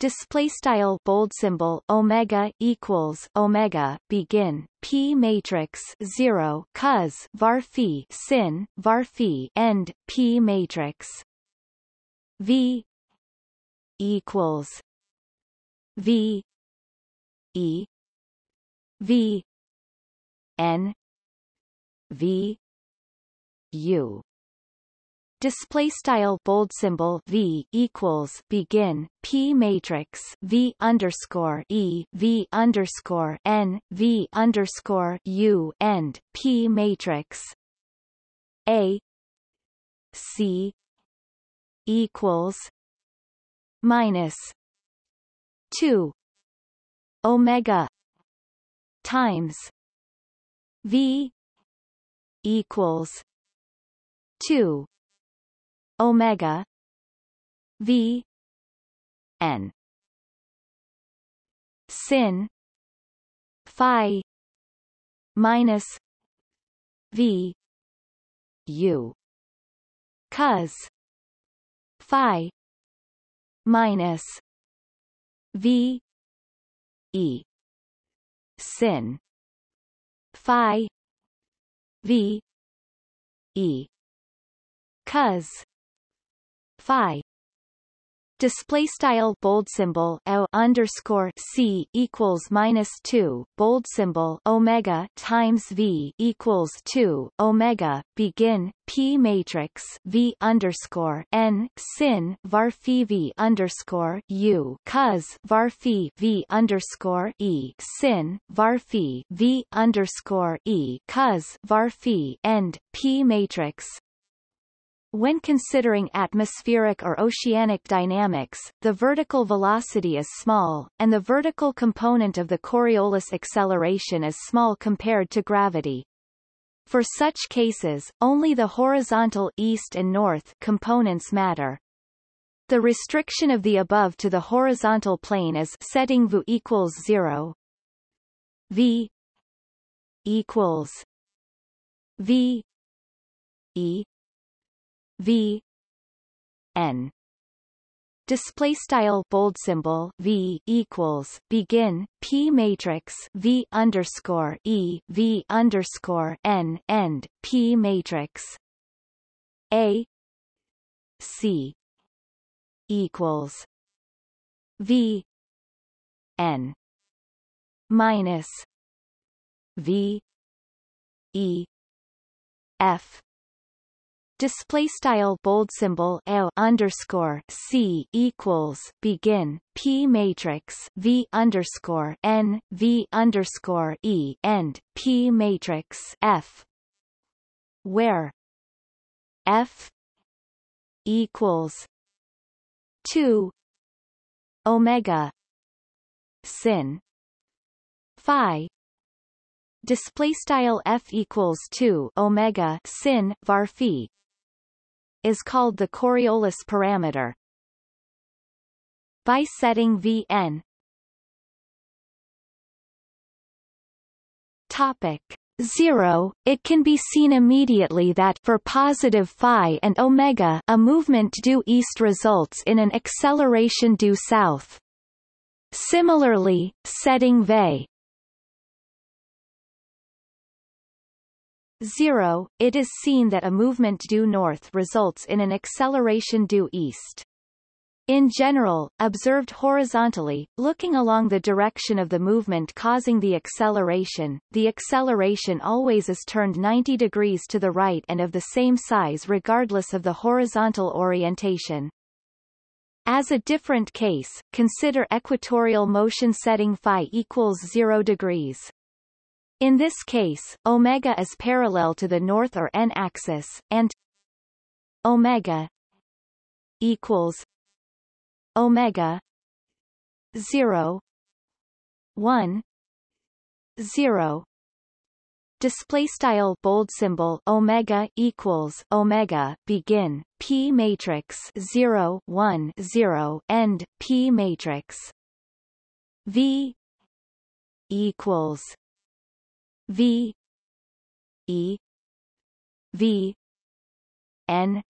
display style bold symbol omega equals omega begin p matrix 0 cos var phi sin var phi end p matrix. V equals v e v n v u display style bold symbol v equals begin p matrix v underscore e v underscore n v underscore u end p matrix. A c equals minus two omega times v equals two omega. V. N. Sin. Phi. Minus. V. U. Cos. Phi. Minus. V. E. Sin. Phi. V. E. Cos phi. Display style bold symbol o underscore c equals minus two bold symbol omega times v equals two omega begin p matrix v underscore n sin var phi v underscore u cos var phi v underscore e sin var phi v underscore e cos var phi end p matrix when considering atmospheric or oceanic dynamics, the vertical velocity is small, and the vertical component of the Coriolis acceleration is small compared to gravity. For such cases, only the horizontal east and north components matter. The restriction of the above to the horizontal plane is setting v equals 0 v equals v e v n. Display style bold symbol v equals begin p matrix v underscore e v underscore n end p matrix. A c equals v n minus v e f display style bold symbol L underscore C equals begin P matrix V underscore N V underscore E end P matrix F. Where F equals two Omega sin Phi. Display style f equals 2 omega sin var phi is called the Coriolis parameter. By setting Vn Topic 0, it can be seen immediately that for positive phi and omega a movement due east results in an acceleration due south. Similarly, setting V 0, it is seen that a movement due north results in an acceleration due east. In general, observed horizontally, looking along the direction of the movement causing the acceleration, the acceleration always is turned 90 degrees to the right and of the same size regardless of the horizontal orientation. As a different case, consider equatorial motion setting phi equals 0 degrees. In this case, omega is parallel to the north or n-axis, and omega equals omega 0 1 0 display style bold symbol omega equals omega begin p matrix 0 1 0 end p matrix. V equals V E V N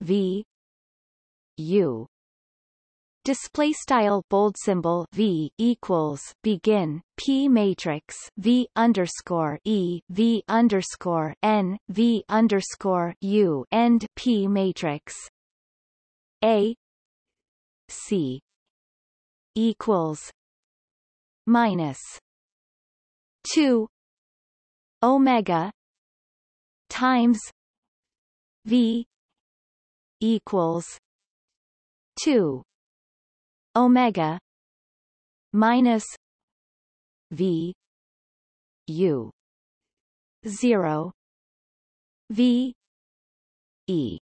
V U. Display style bold symbol v equals begin p matrix v underscore e v underscore n v underscore u end p matrix. A c equals minus 2 omega times v equals 2 omega minus v u 0 v e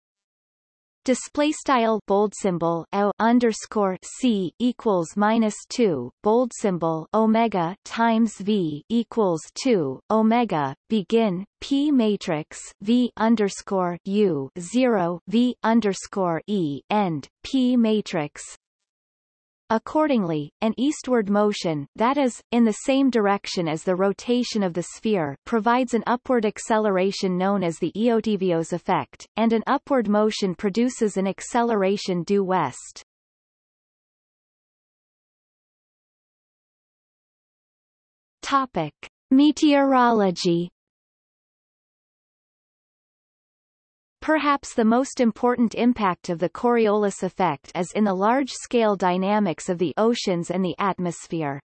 display style bold symbol o underscore c equals minus two bold symbol omega times v equals two omega begin p matrix v underscore u zero v underscore e end p matrix Accordingly, an eastward motion, that is, in the same direction as the rotation of the sphere, provides an upward acceleration known as the Eötvös effect, and an upward motion produces an acceleration due west. Topic. Meteorology Perhaps the most important impact of the Coriolis effect is in the large-scale dynamics of the oceans and the atmosphere.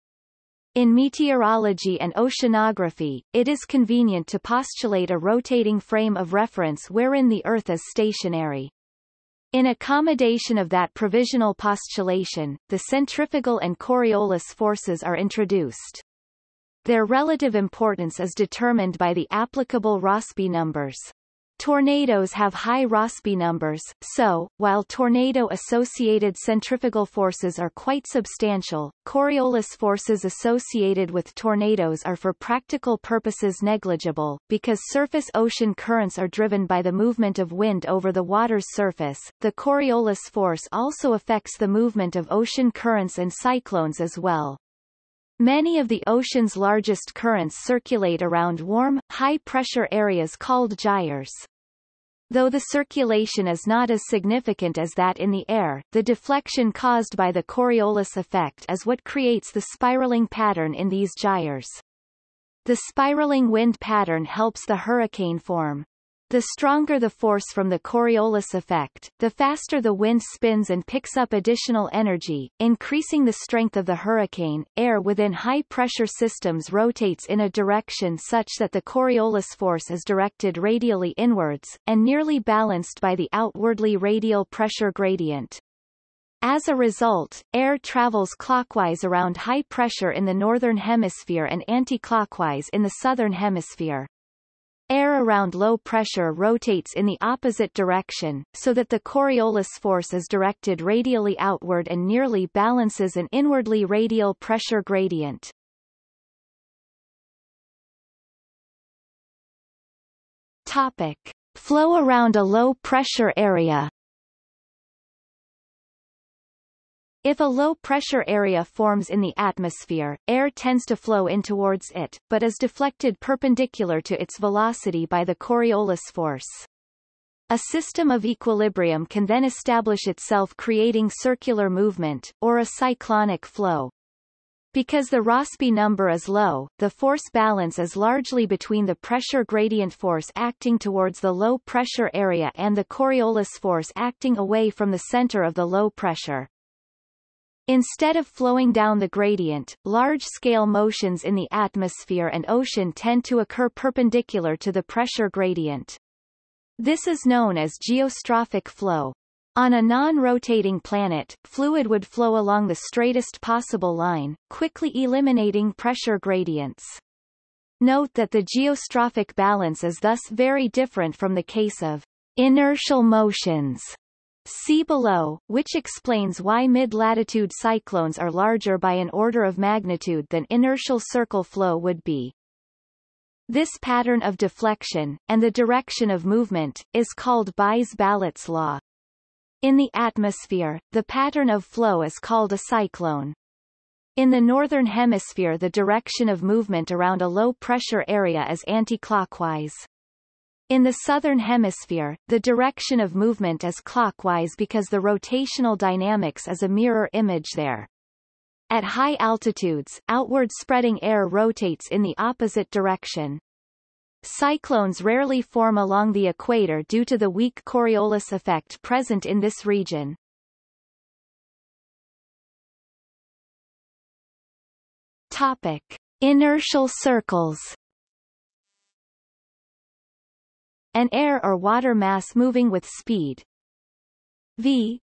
In meteorology and oceanography, it is convenient to postulate a rotating frame of reference wherein the Earth is stationary. In accommodation of that provisional postulation, the centrifugal and Coriolis forces are introduced. Their relative importance is determined by the applicable Rossby numbers. Tornadoes have high Rossby numbers, so, while tornado-associated centrifugal forces are quite substantial, Coriolis forces associated with tornadoes are for practical purposes negligible, because surface ocean currents are driven by the movement of wind over the water's surface. The Coriolis force also affects the movement of ocean currents and cyclones as well. Many of the ocean's largest currents circulate around warm, high-pressure areas called gyres. Though the circulation is not as significant as that in the air, the deflection caused by the Coriolis effect is what creates the spiraling pattern in these gyres. The spiraling wind pattern helps the hurricane form. The stronger the force from the Coriolis effect, the faster the wind spins and picks up additional energy, increasing the strength of the hurricane. Air within high-pressure systems rotates in a direction such that the Coriolis force is directed radially inwards, and nearly balanced by the outwardly radial pressure gradient. As a result, air travels clockwise around high pressure in the northern hemisphere and anti-clockwise in the southern hemisphere. Air around low pressure rotates in the opposite direction, so that the Coriolis force is directed radially outward and nearly balances an inwardly radial pressure gradient. Topic. Flow around a low pressure area If a low-pressure area forms in the atmosphere, air tends to flow in towards it, but is deflected perpendicular to its velocity by the Coriolis force. A system of equilibrium can then establish itself creating circular movement, or a cyclonic flow. Because the Rossby number is low, the force balance is largely between the pressure gradient force acting towards the low pressure area and the Coriolis force acting away from the center of the low pressure. Instead of flowing down the gradient, large-scale motions in the atmosphere and ocean tend to occur perpendicular to the pressure gradient. This is known as geostrophic flow. On a non-rotating planet, fluid would flow along the straightest possible line, quickly eliminating pressure gradients. Note that the geostrophic balance is thus very different from the case of inertial motions See below, which explains why mid-latitude cyclones are larger by an order of magnitude than inertial circle flow would be. This pattern of deflection, and the direction of movement, is called Buys-Ballot's law. In the atmosphere, the pattern of flow is called a cyclone. In the northern hemisphere the direction of movement around a low-pressure area is anti-clockwise. In the southern hemisphere, the direction of movement is clockwise because the rotational dynamics is a mirror image there. At high altitudes, outward spreading air rotates in the opposite direction. Cyclones rarely form along the equator due to the weak Coriolis effect present in this region. Topic. Inertial circles an air or water mass moving with speed. V.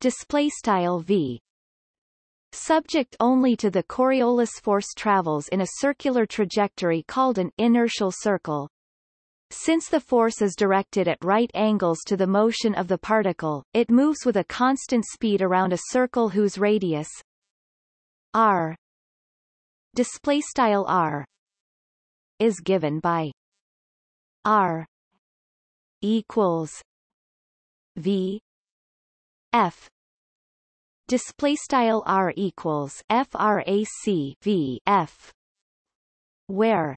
Display style v. Subject only to the Coriolis force travels in a circular trajectory called an inertial circle. Since the force is directed at right angles to the motion of the particle, it moves with a constant speed around a circle whose radius r display style r is given by R equals V F. Display style r equals frac v f where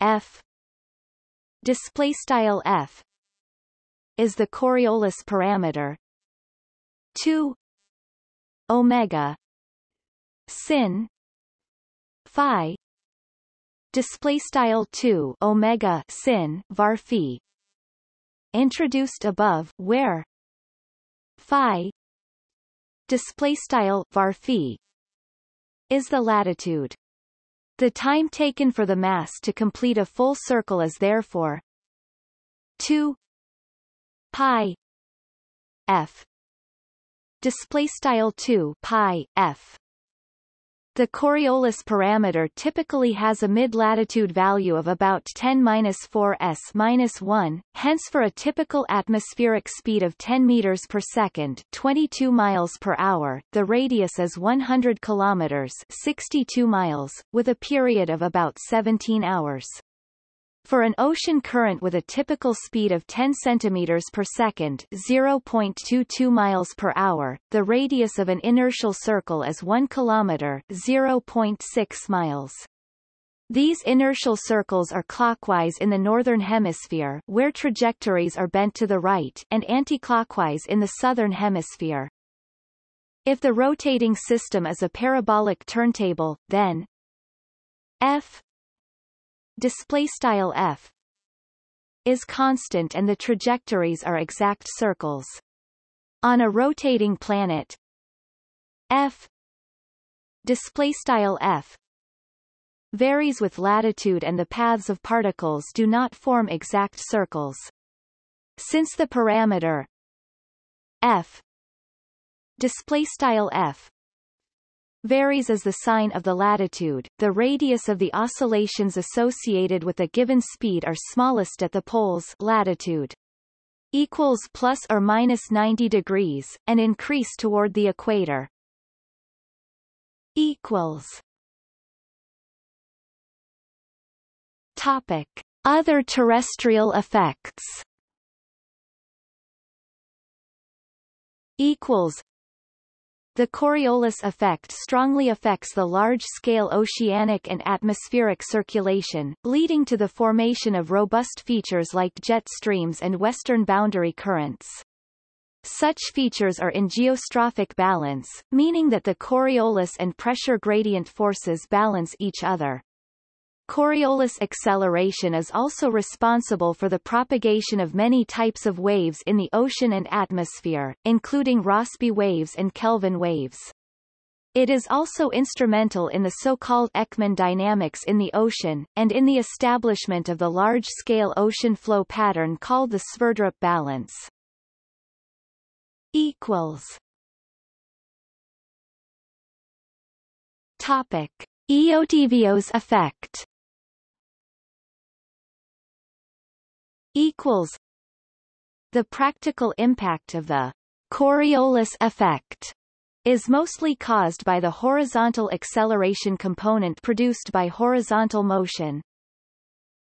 f display style f is the Coriolis parameter. 2 omega sin phi display style 2 omega sin var phi. Introduced above where? Phi. Display style var phi. Is the latitude. The time taken for the mass to complete a full circle is therefore 2 pi f. Display style 2 pi f the Coriolis parameter typically has a mid-latitude value of about 10-4 s-1, hence for a typical atmospheric speed of 10 meters per second, 22 miles per hour, the radius is 100 kilometers, 62 miles, with a period of about 17 hours. For an ocean current with a typical speed of 10 cm per second 0.22 miles per hour, the radius of an inertial circle is 1 km 0.6 miles. These inertial circles are clockwise in the northern hemisphere where trajectories are bent to the right and anticlockwise in the southern hemisphere. If the rotating system is a parabolic turntable, then f display style f is constant and the trajectories are exact circles. On a rotating planet, f display style f varies with latitude and the paths of particles do not form exact circles. Since the parameter f display style f varies as the sign of the latitude. The radius of the oscillations associated with a given speed are smallest at the poles latitude equals plus or minus 90 degrees, and increase toward the equator. Equals. Topic: Other terrestrial effects. Equals the Coriolis effect strongly affects the large-scale oceanic and atmospheric circulation, leading to the formation of robust features like jet streams and western boundary currents. Such features are in geostrophic balance, meaning that the Coriolis and pressure gradient forces balance each other. Coriolis acceleration is also responsible for the propagation of many types of waves in the ocean and atmosphere, including Rossby waves and Kelvin waves. It is also instrumental in the so-called Ekman dynamics in the ocean, and in the establishment of the large-scale ocean flow pattern called the Sverdrup balance. Equals. Topic. Eötvös effect equals the practical impact of the Coriolis effect is mostly caused by the horizontal acceleration component produced by horizontal motion.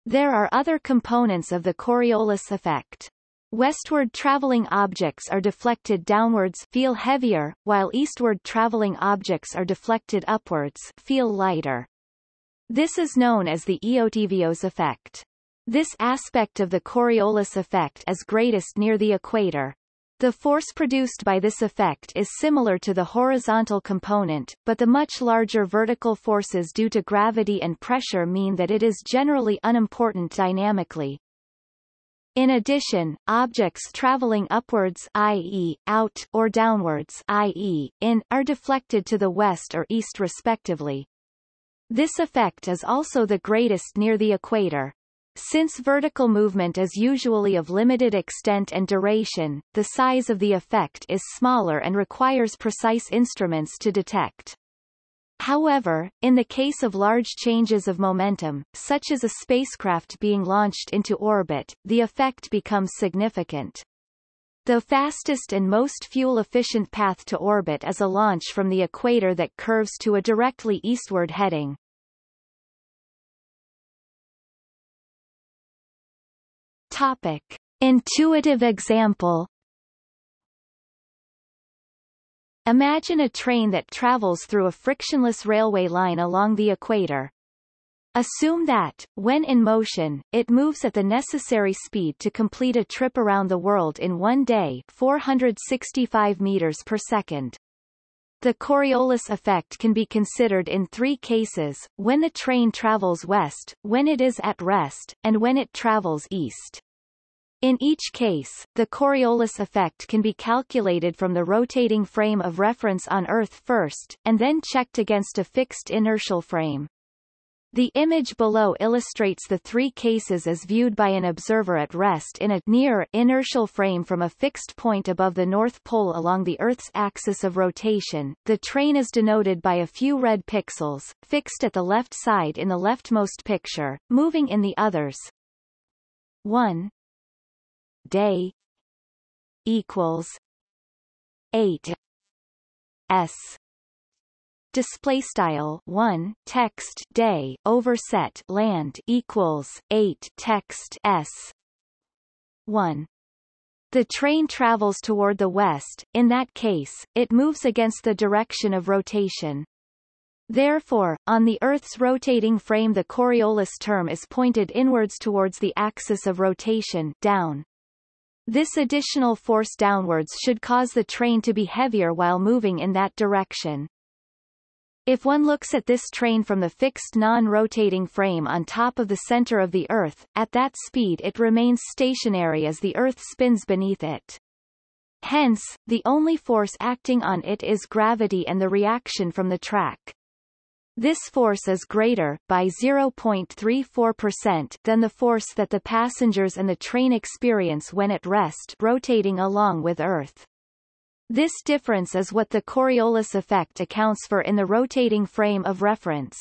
There are other components of the Coriolis effect. Westward traveling objects are deflected downwards feel heavier, while eastward traveling objects are deflected upwards feel lighter. This is known as the Eötvös effect. This aspect of the Coriolis effect is greatest near the equator. The force produced by this effect is similar to the horizontal component, but the much larger vertical forces due to gravity and pressure mean that it is generally unimportant dynamically. In addition, objects traveling upwards i.e., out or downwards i.e., in are deflected to the west or east respectively. This effect is also the greatest near the equator. Since vertical movement is usually of limited extent and duration, the size of the effect is smaller and requires precise instruments to detect. However, in the case of large changes of momentum, such as a spacecraft being launched into orbit, the effect becomes significant. The fastest and most fuel-efficient path to orbit is a launch from the equator that curves to a directly eastward heading. Topic. Intuitive example Imagine a train that travels through a frictionless railway line along the equator. Assume that, when in motion, it moves at the necessary speed to complete a trip around the world in one day 465 meters per second. The Coriolis effect can be considered in three cases, when the train travels west, when it is at rest, and when it travels east. In each case, the Coriolis effect can be calculated from the rotating frame of reference on Earth first, and then checked against a fixed inertial frame. The image below illustrates the three cases as viewed by an observer at rest in a near inertial frame from a fixed point above the North Pole along the Earth's axis of rotation. The train is denoted by a few red pixels, fixed at the left side in the leftmost picture, moving in the others. 1 day equals 8 s display style 1 text day overset land equals 8 text s 1 the train travels toward the west, in that case, it moves against the direction of rotation. Therefore, on the Earth's rotating frame the Coriolis term is pointed inwards towards the axis of rotation down. This additional force downwards should cause the train to be heavier while moving in that direction. If one looks at this train from the fixed non-rotating frame on top of the center of the Earth, at that speed it remains stationary as the Earth spins beneath it. Hence, the only force acting on it is gravity and the reaction from the track. This force is greater, by 0.34%, than the force that the passengers and the train experience when at rest rotating along with Earth. This difference is what the Coriolis effect accounts for in the rotating frame of reference.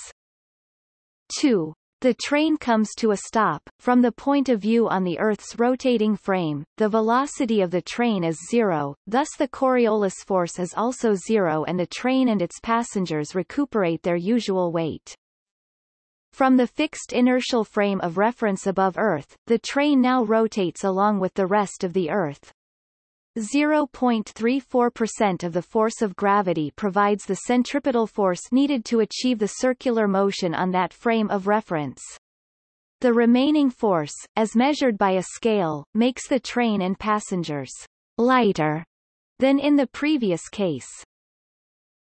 2. The train comes to a stop. From the point of view on the Earth's rotating frame, the velocity of the train is zero, thus the Coriolis force is also zero and the train and its passengers recuperate their usual weight. From the fixed inertial frame of reference above Earth, the train now rotates along with the rest of the Earth. 0.34% of the force of gravity provides the centripetal force needed to achieve the circular motion on that frame of reference. The remaining force, as measured by a scale, makes the train and passengers lighter than in the previous case.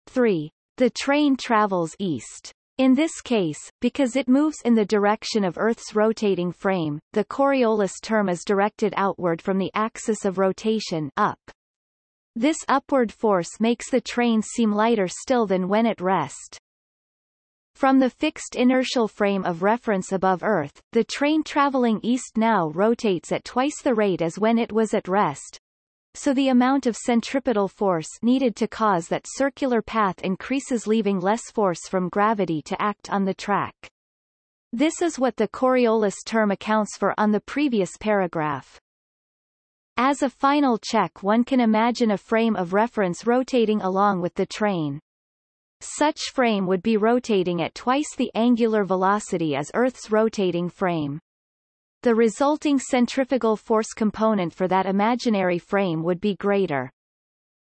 3. The train travels east. In this case, because it moves in the direction of Earth's rotating frame, the Coriolis term is directed outward from the axis of rotation up. This upward force makes the train seem lighter still than when at rest. From the fixed inertial frame of reference above Earth, the train traveling east now rotates at twice the rate as when it was at rest, so the amount of centripetal force needed to cause that circular path increases leaving less force from gravity to act on the track. This is what the Coriolis term accounts for on the previous paragraph. As a final check one can imagine a frame of reference rotating along with the train. Such frame would be rotating at twice the angular velocity as Earth's rotating frame. The resulting centrifugal force component for that imaginary frame would be greater.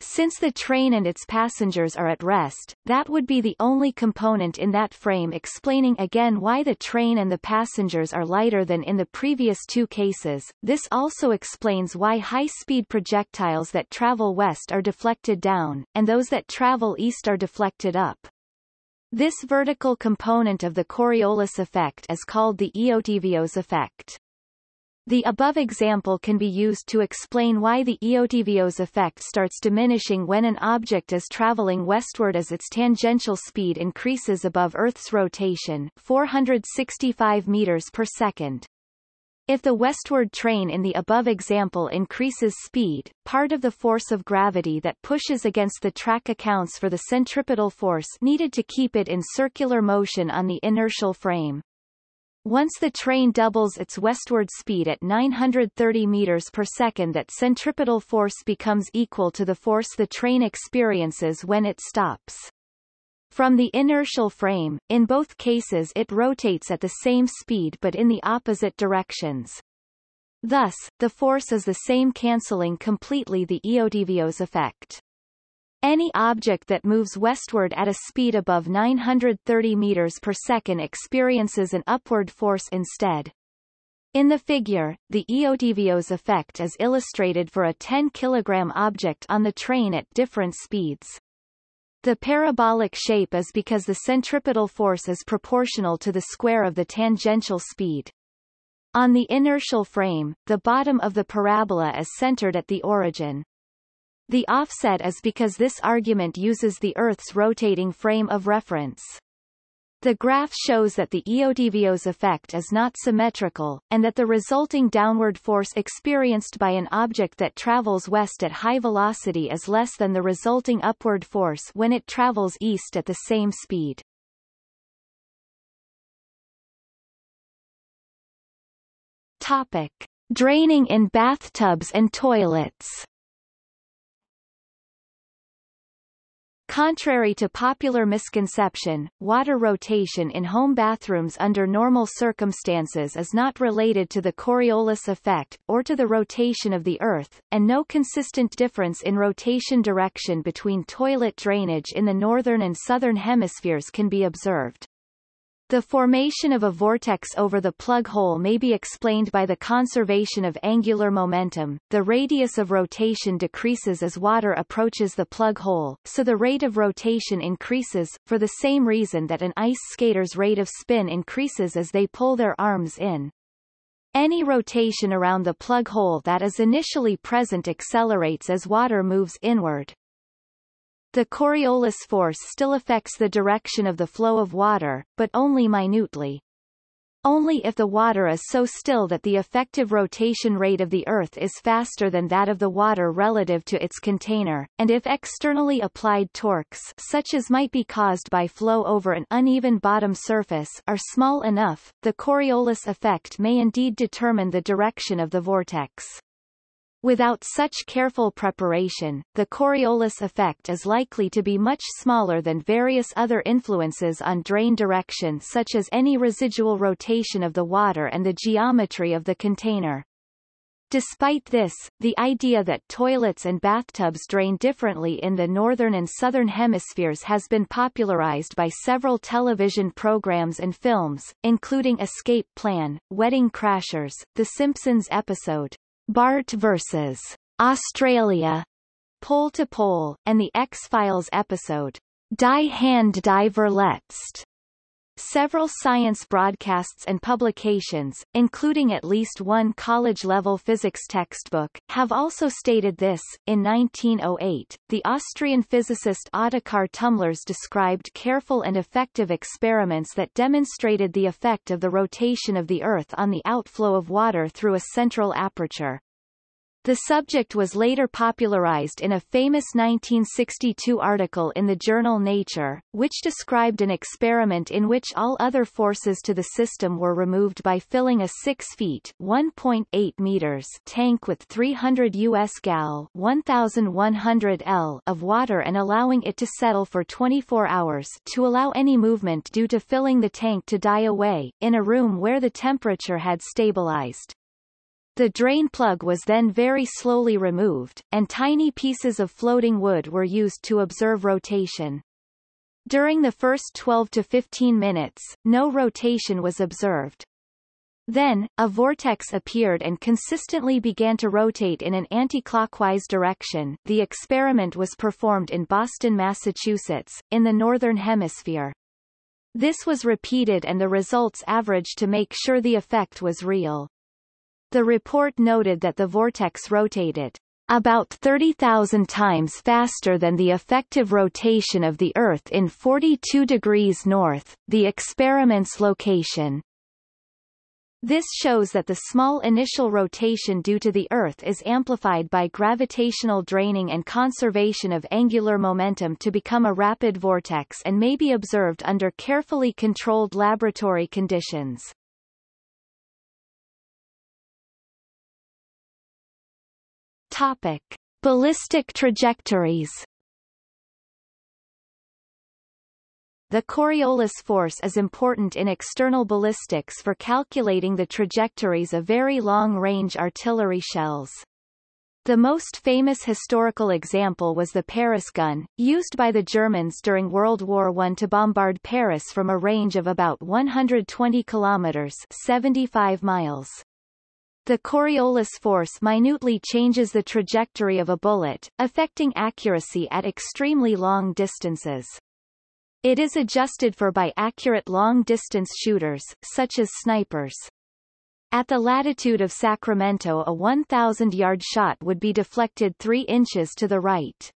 Since the train and its passengers are at rest, that would be the only component in that frame explaining again why the train and the passengers are lighter than in the previous two cases. This also explains why high-speed projectiles that travel west are deflected down, and those that travel east are deflected up. This vertical component of the Coriolis effect is called the Eötvös effect. The above example can be used to explain why the Eötvös effect starts diminishing when an object is traveling westward as its tangential speed increases above Earth's rotation 465 meters per second. If the westward train in the above example increases speed, part of the force of gravity that pushes against the track accounts for the centripetal force needed to keep it in circular motion on the inertial frame. Once the train doubles its westward speed at 930 meters per second that centripetal force becomes equal to the force the train experiences when it stops. From the inertial frame, in both cases it rotates at the same speed but in the opposite directions. Thus, the force is the same cancelling completely the Eötvös effect. Any object that moves westward at a speed above 930 meters per second experiences an upward force instead. In the figure, the Eötvös effect is illustrated for a 10 kg object on the train at different speeds. The parabolic shape is because the centripetal force is proportional to the square of the tangential speed. On the inertial frame, the bottom of the parabola is centered at the origin. The offset is because this argument uses the Earth's rotating frame of reference. The graph shows that the Eötvös effect is not symmetrical, and that the resulting downward force experienced by an object that travels west at high velocity is less than the resulting upward force when it travels east at the same speed. Topic. Draining in bathtubs and toilets Contrary to popular misconception, water rotation in home bathrooms under normal circumstances is not related to the Coriolis effect, or to the rotation of the Earth, and no consistent difference in rotation direction between toilet drainage in the northern and southern hemispheres can be observed. The formation of a vortex over the plug hole may be explained by the conservation of angular momentum. The radius of rotation decreases as water approaches the plug hole, so the rate of rotation increases, for the same reason that an ice skater's rate of spin increases as they pull their arms in. Any rotation around the plug hole that is initially present accelerates as water moves inward. The Coriolis force still affects the direction of the flow of water, but only minutely. Only if the water is so still that the effective rotation rate of the Earth is faster than that of the water relative to its container, and if externally applied torques such as might be caused by flow over an uneven bottom surface are small enough, the Coriolis effect may indeed determine the direction of the vortex. Without such careful preparation, the Coriolis effect is likely to be much smaller than various other influences on drain direction such as any residual rotation of the water and the geometry of the container. Despite this, the idea that toilets and bathtubs drain differently in the northern and southern hemispheres has been popularized by several television programs and films, including Escape Plan, Wedding Crashers, The Simpsons episode, Bart vs. Australia, Pole to Pole, and the X-Files episode, Die Hand Die Verletzt. Several science broadcasts and publications, including at least one college-level physics textbook, have also stated this. In 1908, the Austrian physicist Ottokar Tumlirz described careful and effective experiments that demonstrated the effect of the rotation of the Earth on the outflow of water through a central aperture. The subject was later popularized in a famous 1962 article in the journal Nature, which described an experiment in which all other forces to the system were removed by filling a 6 feet 1.8 meters tank with 300 US gal 1100 L of water and allowing it to settle for 24 hours to allow any movement due to filling the tank to die away, in a room where the temperature had stabilized. The drain plug was then very slowly removed, and tiny pieces of floating wood were used to observe rotation. During the first 12 to 15 minutes, no rotation was observed. Then, a vortex appeared and consistently began to rotate in an anti-clockwise direction. The experiment was performed in Boston, Massachusetts, in the Northern Hemisphere. This was repeated and the results averaged to make sure the effect was real. The report noted that the vortex rotated about 30,000 times faster than the effective rotation of the Earth in 42 degrees north, the experiment's location. This shows that the small initial rotation due to the Earth is amplified by gravitational draining and conservation of angular momentum to become a rapid vortex and may be observed under carefully controlled laboratory conditions. Topic. Ballistic trajectories The Coriolis force is important in external ballistics for calculating the trajectories of very long-range artillery shells. The most famous historical example was the Paris gun, used by the Germans during World War I to bombard Paris from a range of about 120 kilometers 75 miles. The Coriolis force minutely changes the trajectory of a bullet, affecting accuracy at extremely long distances. It is adjusted for by accurate long-distance shooters, such as snipers. At the latitude of Sacramento a 1,000-yard shot would be deflected 3 inches to the right.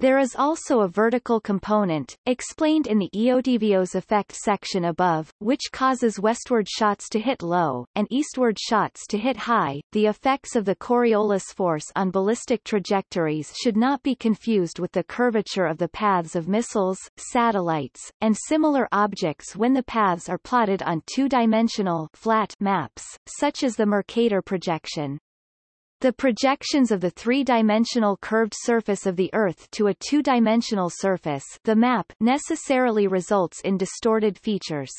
There is also a vertical component, explained in the Eötvös effect section above, which causes westward shots to hit low, and eastward shots to hit high. The effects of the Coriolis force on ballistic trajectories should not be confused with the curvature of the paths of missiles, satellites, and similar objects when the paths are plotted on two-dimensional flat maps, such as the Mercator projection. The projections of the three-dimensional curved surface of the Earth to a two-dimensional surface the map necessarily results in distorted features.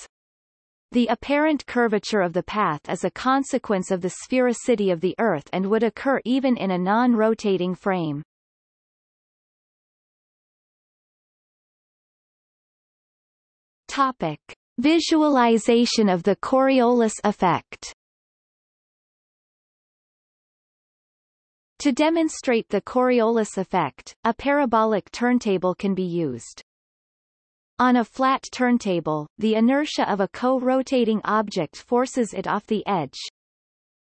The apparent curvature of the path is a consequence of the sphericity of the Earth and would occur even in a non-rotating frame. Topic. Visualization of the Coriolis effect To demonstrate the Coriolis effect, a parabolic turntable can be used. On a flat turntable, the inertia of a co-rotating object forces it off the edge,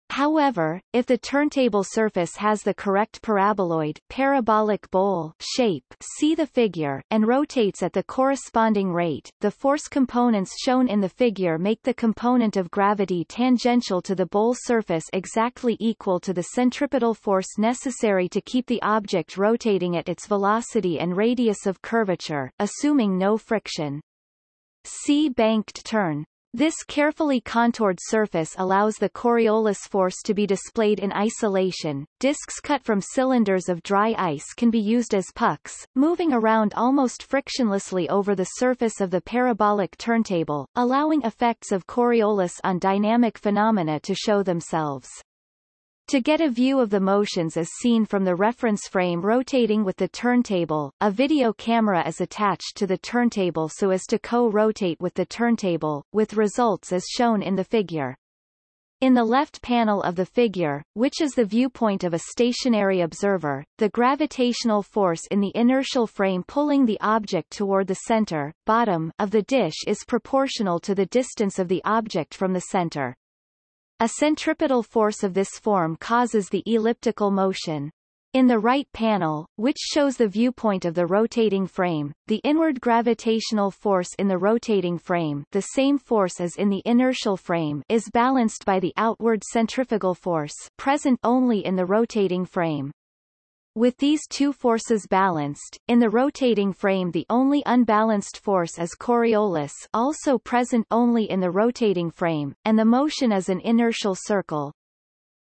However, if the turntable surface has the correct paraboloid parabolic bowl shape see the figure and rotates at the corresponding rate, the force components shown in the figure make the component of gravity tangential to the bowl surface exactly equal to the centripetal force necessary to keep the object rotating at its velocity and radius of curvature, assuming no friction. See banked turn. This carefully contoured surface allows the Coriolis force to be displayed in isolation. Discs cut from cylinders of dry ice can be used as pucks, moving around almost frictionlessly over the surface of the parabolic turntable, allowing effects of Coriolis on dynamic phenomena to show themselves. To get a view of the motions as seen from the reference frame rotating with the turntable, a video camera is attached to the turntable so as to co-rotate with the turntable, with results as shown in the figure. In the left panel of the figure, which is the viewpoint of a stationary observer, the gravitational force in the inertial frame pulling the object toward the center, bottom, of the dish is proportional to the distance of the object from the center. A centripetal force of this form causes the elliptical motion. In the right panel, which shows the viewpoint of the rotating frame, the inward gravitational force in the rotating frame the same force as in the inertial frame is balanced by the outward centrifugal force present only in the rotating frame. With these two forces balanced, in the rotating frame the only unbalanced force is Coriolis also present only in the rotating frame, and the motion is an inertial circle.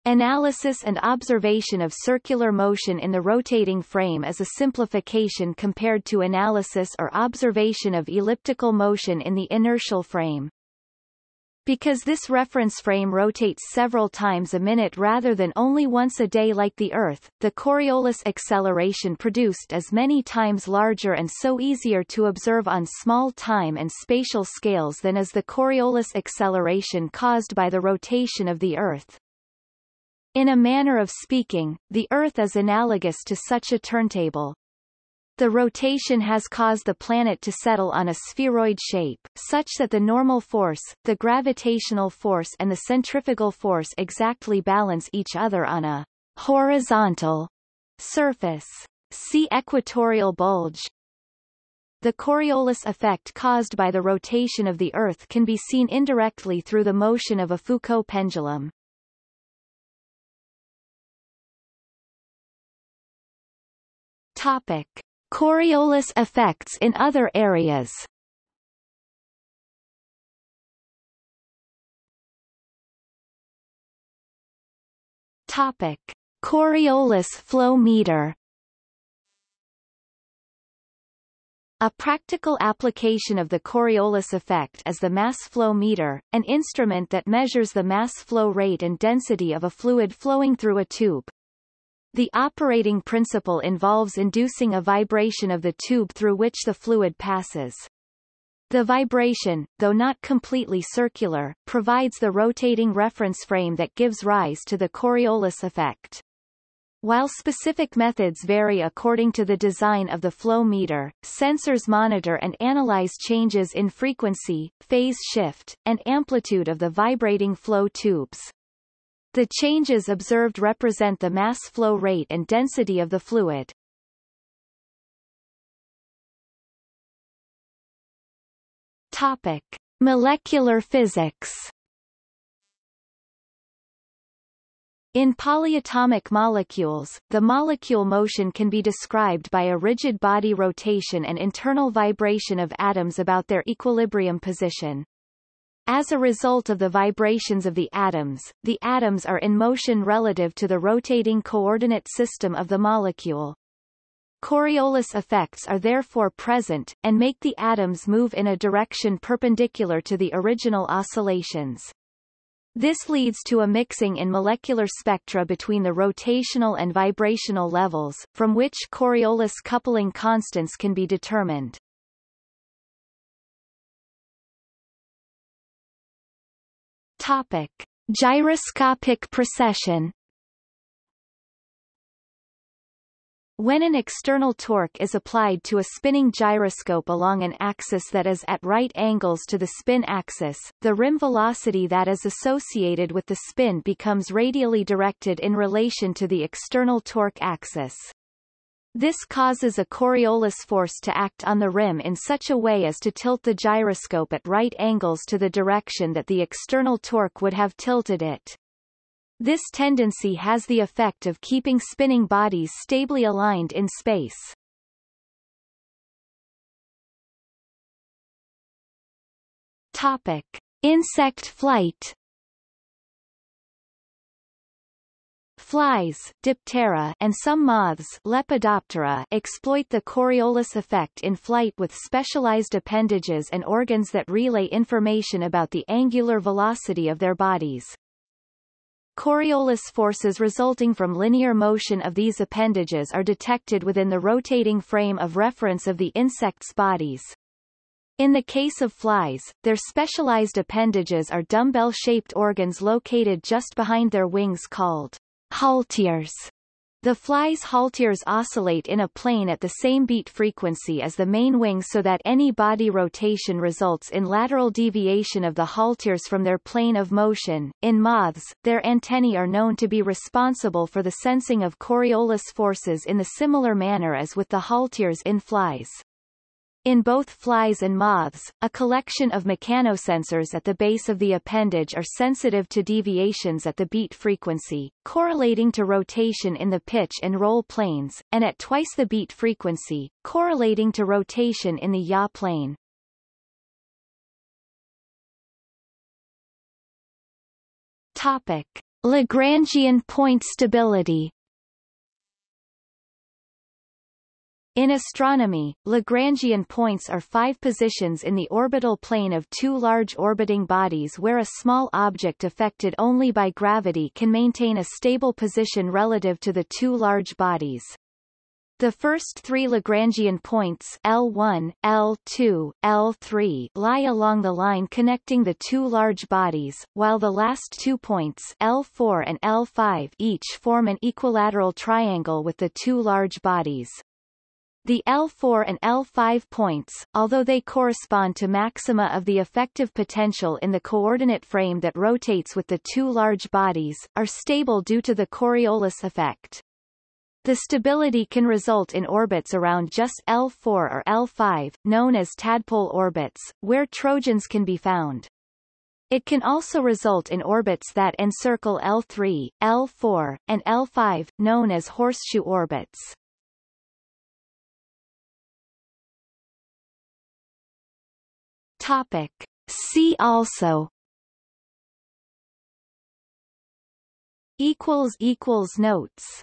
Analysis and observation of circular motion in the rotating frame is a simplification compared to analysis or observation of elliptical motion in the inertial frame. Because this reference frame rotates several times a minute rather than only once a day like the Earth, the Coriolis acceleration produced is many times larger and so easier to observe on small time and spatial scales than is the Coriolis acceleration caused by the rotation of the Earth. In a manner of speaking, the Earth is analogous to such a turntable. The rotation has caused the planet to settle on a spheroid shape, such that the normal force, the gravitational force and the centrifugal force exactly balance each other on a horizontal surface. See equatorial bulge. The Coriolis effect caused by the rotation of the Earth can be seen indirectly through the motion of a Foucault pendulum. Topic. Coriolis effects in other areas Topic. Coriolis flow meter A practical application of the Coriolis effect is the mass flow meter, an instrument that measures the mass flow rate and density of a fluid flowing through a tube. The operating principle involves inducing a vibration of the tube through which the fluid passes. The vibration, though not completely circular, provides the rotating reference frame that gives rise to the Coriolis effect. While specific methods vary according to the design of the flow meter, sensors monitor and analyze changes in frequency, phase shift, and amplitude of the vibrating flow tubes. The changes observed represent the mass flow rate and density of the fluid. Topic. Molecular physics In polyatomic molecules, the molecule motion can be described by a rigid body rotation and internal vibration of atoms about their equilibrium position. As a result of the vibrations of the atoms, the atoms are in motion relative to the rotating coordinate system of the molecule. Coriolis effects are therefore present, and make the atoms move in a direction perpendicular to the original oscillations. This leads to a mixing in molecular spectra between the rotational and vibrational levels, from which Coriolis coupling constants can be determined. Topic. Gyroscopic precession When an external torque is applied to a spinning gyroscope along an axis that is at right angles to the spin axis, the rim velocity that is associated with the spin becomes radially directed in relation to the external torque axis. This causes a Coriolis force to act on the rim in such a way as to tilt the gyroscope at right angles to the direction that the external torque would have tilted it. This tendency has the effect of keeping spinning bodies stably aligned in space. Topic. Insect flight Flies, Diptera, and some moths Lepidoptera exploit the Coriolis effect in flight with specialized appendages and organs that relay information about the angular velocity of their bodies. Coriolis forces resulting from linear motion of these appendages are detected within the rotating frame of reference of the insect's bodies. In the case of flies, their specialized appendages are dumbbell-shaped organs located just behind their wings called halteres. The fly's halteres oscillate in a plane at the same beat frequency as the main wing so that any body rotation results in lateral deviation of the halteres from their plane of motion. In moths, their antennae are known to be responsible for the sensing of Coriolis forces in the similar manner as with the halteres in flies. In both flies and moths, a collection of mechanosensors at the base of the appendage are sensitive to deviations at the beat frequency, correlating to rotation in the pitch and roll planes, and at twice the beat frequency, correlating to rotation in the yaw plane. Topic. Lagrangian point stability In astronomy, Lagrangian points are five positions in the orbital plane of two large orbiting bodies where a small object affected only by gravity can maintain a stable position relative to the two large bodies. The first three Lagrangian points L1, L2, L3 lie along the line connecting the two large bodies, while the last two points L4 and L5 each form an equilateral triangle with the two large bodies. The L4 and L5 points, although they correspond to maxima of the effective potential in the coordinate frame that rotates with the two large bodies, are stable due to the Coriolis effect. The stability can result in orbits around just L4 or L5, known as tadpole orbits, where trojans can be found. It can also result in orbits that encircle L3, L4, and L5, known as horseshoe orbits. Topic. See also notes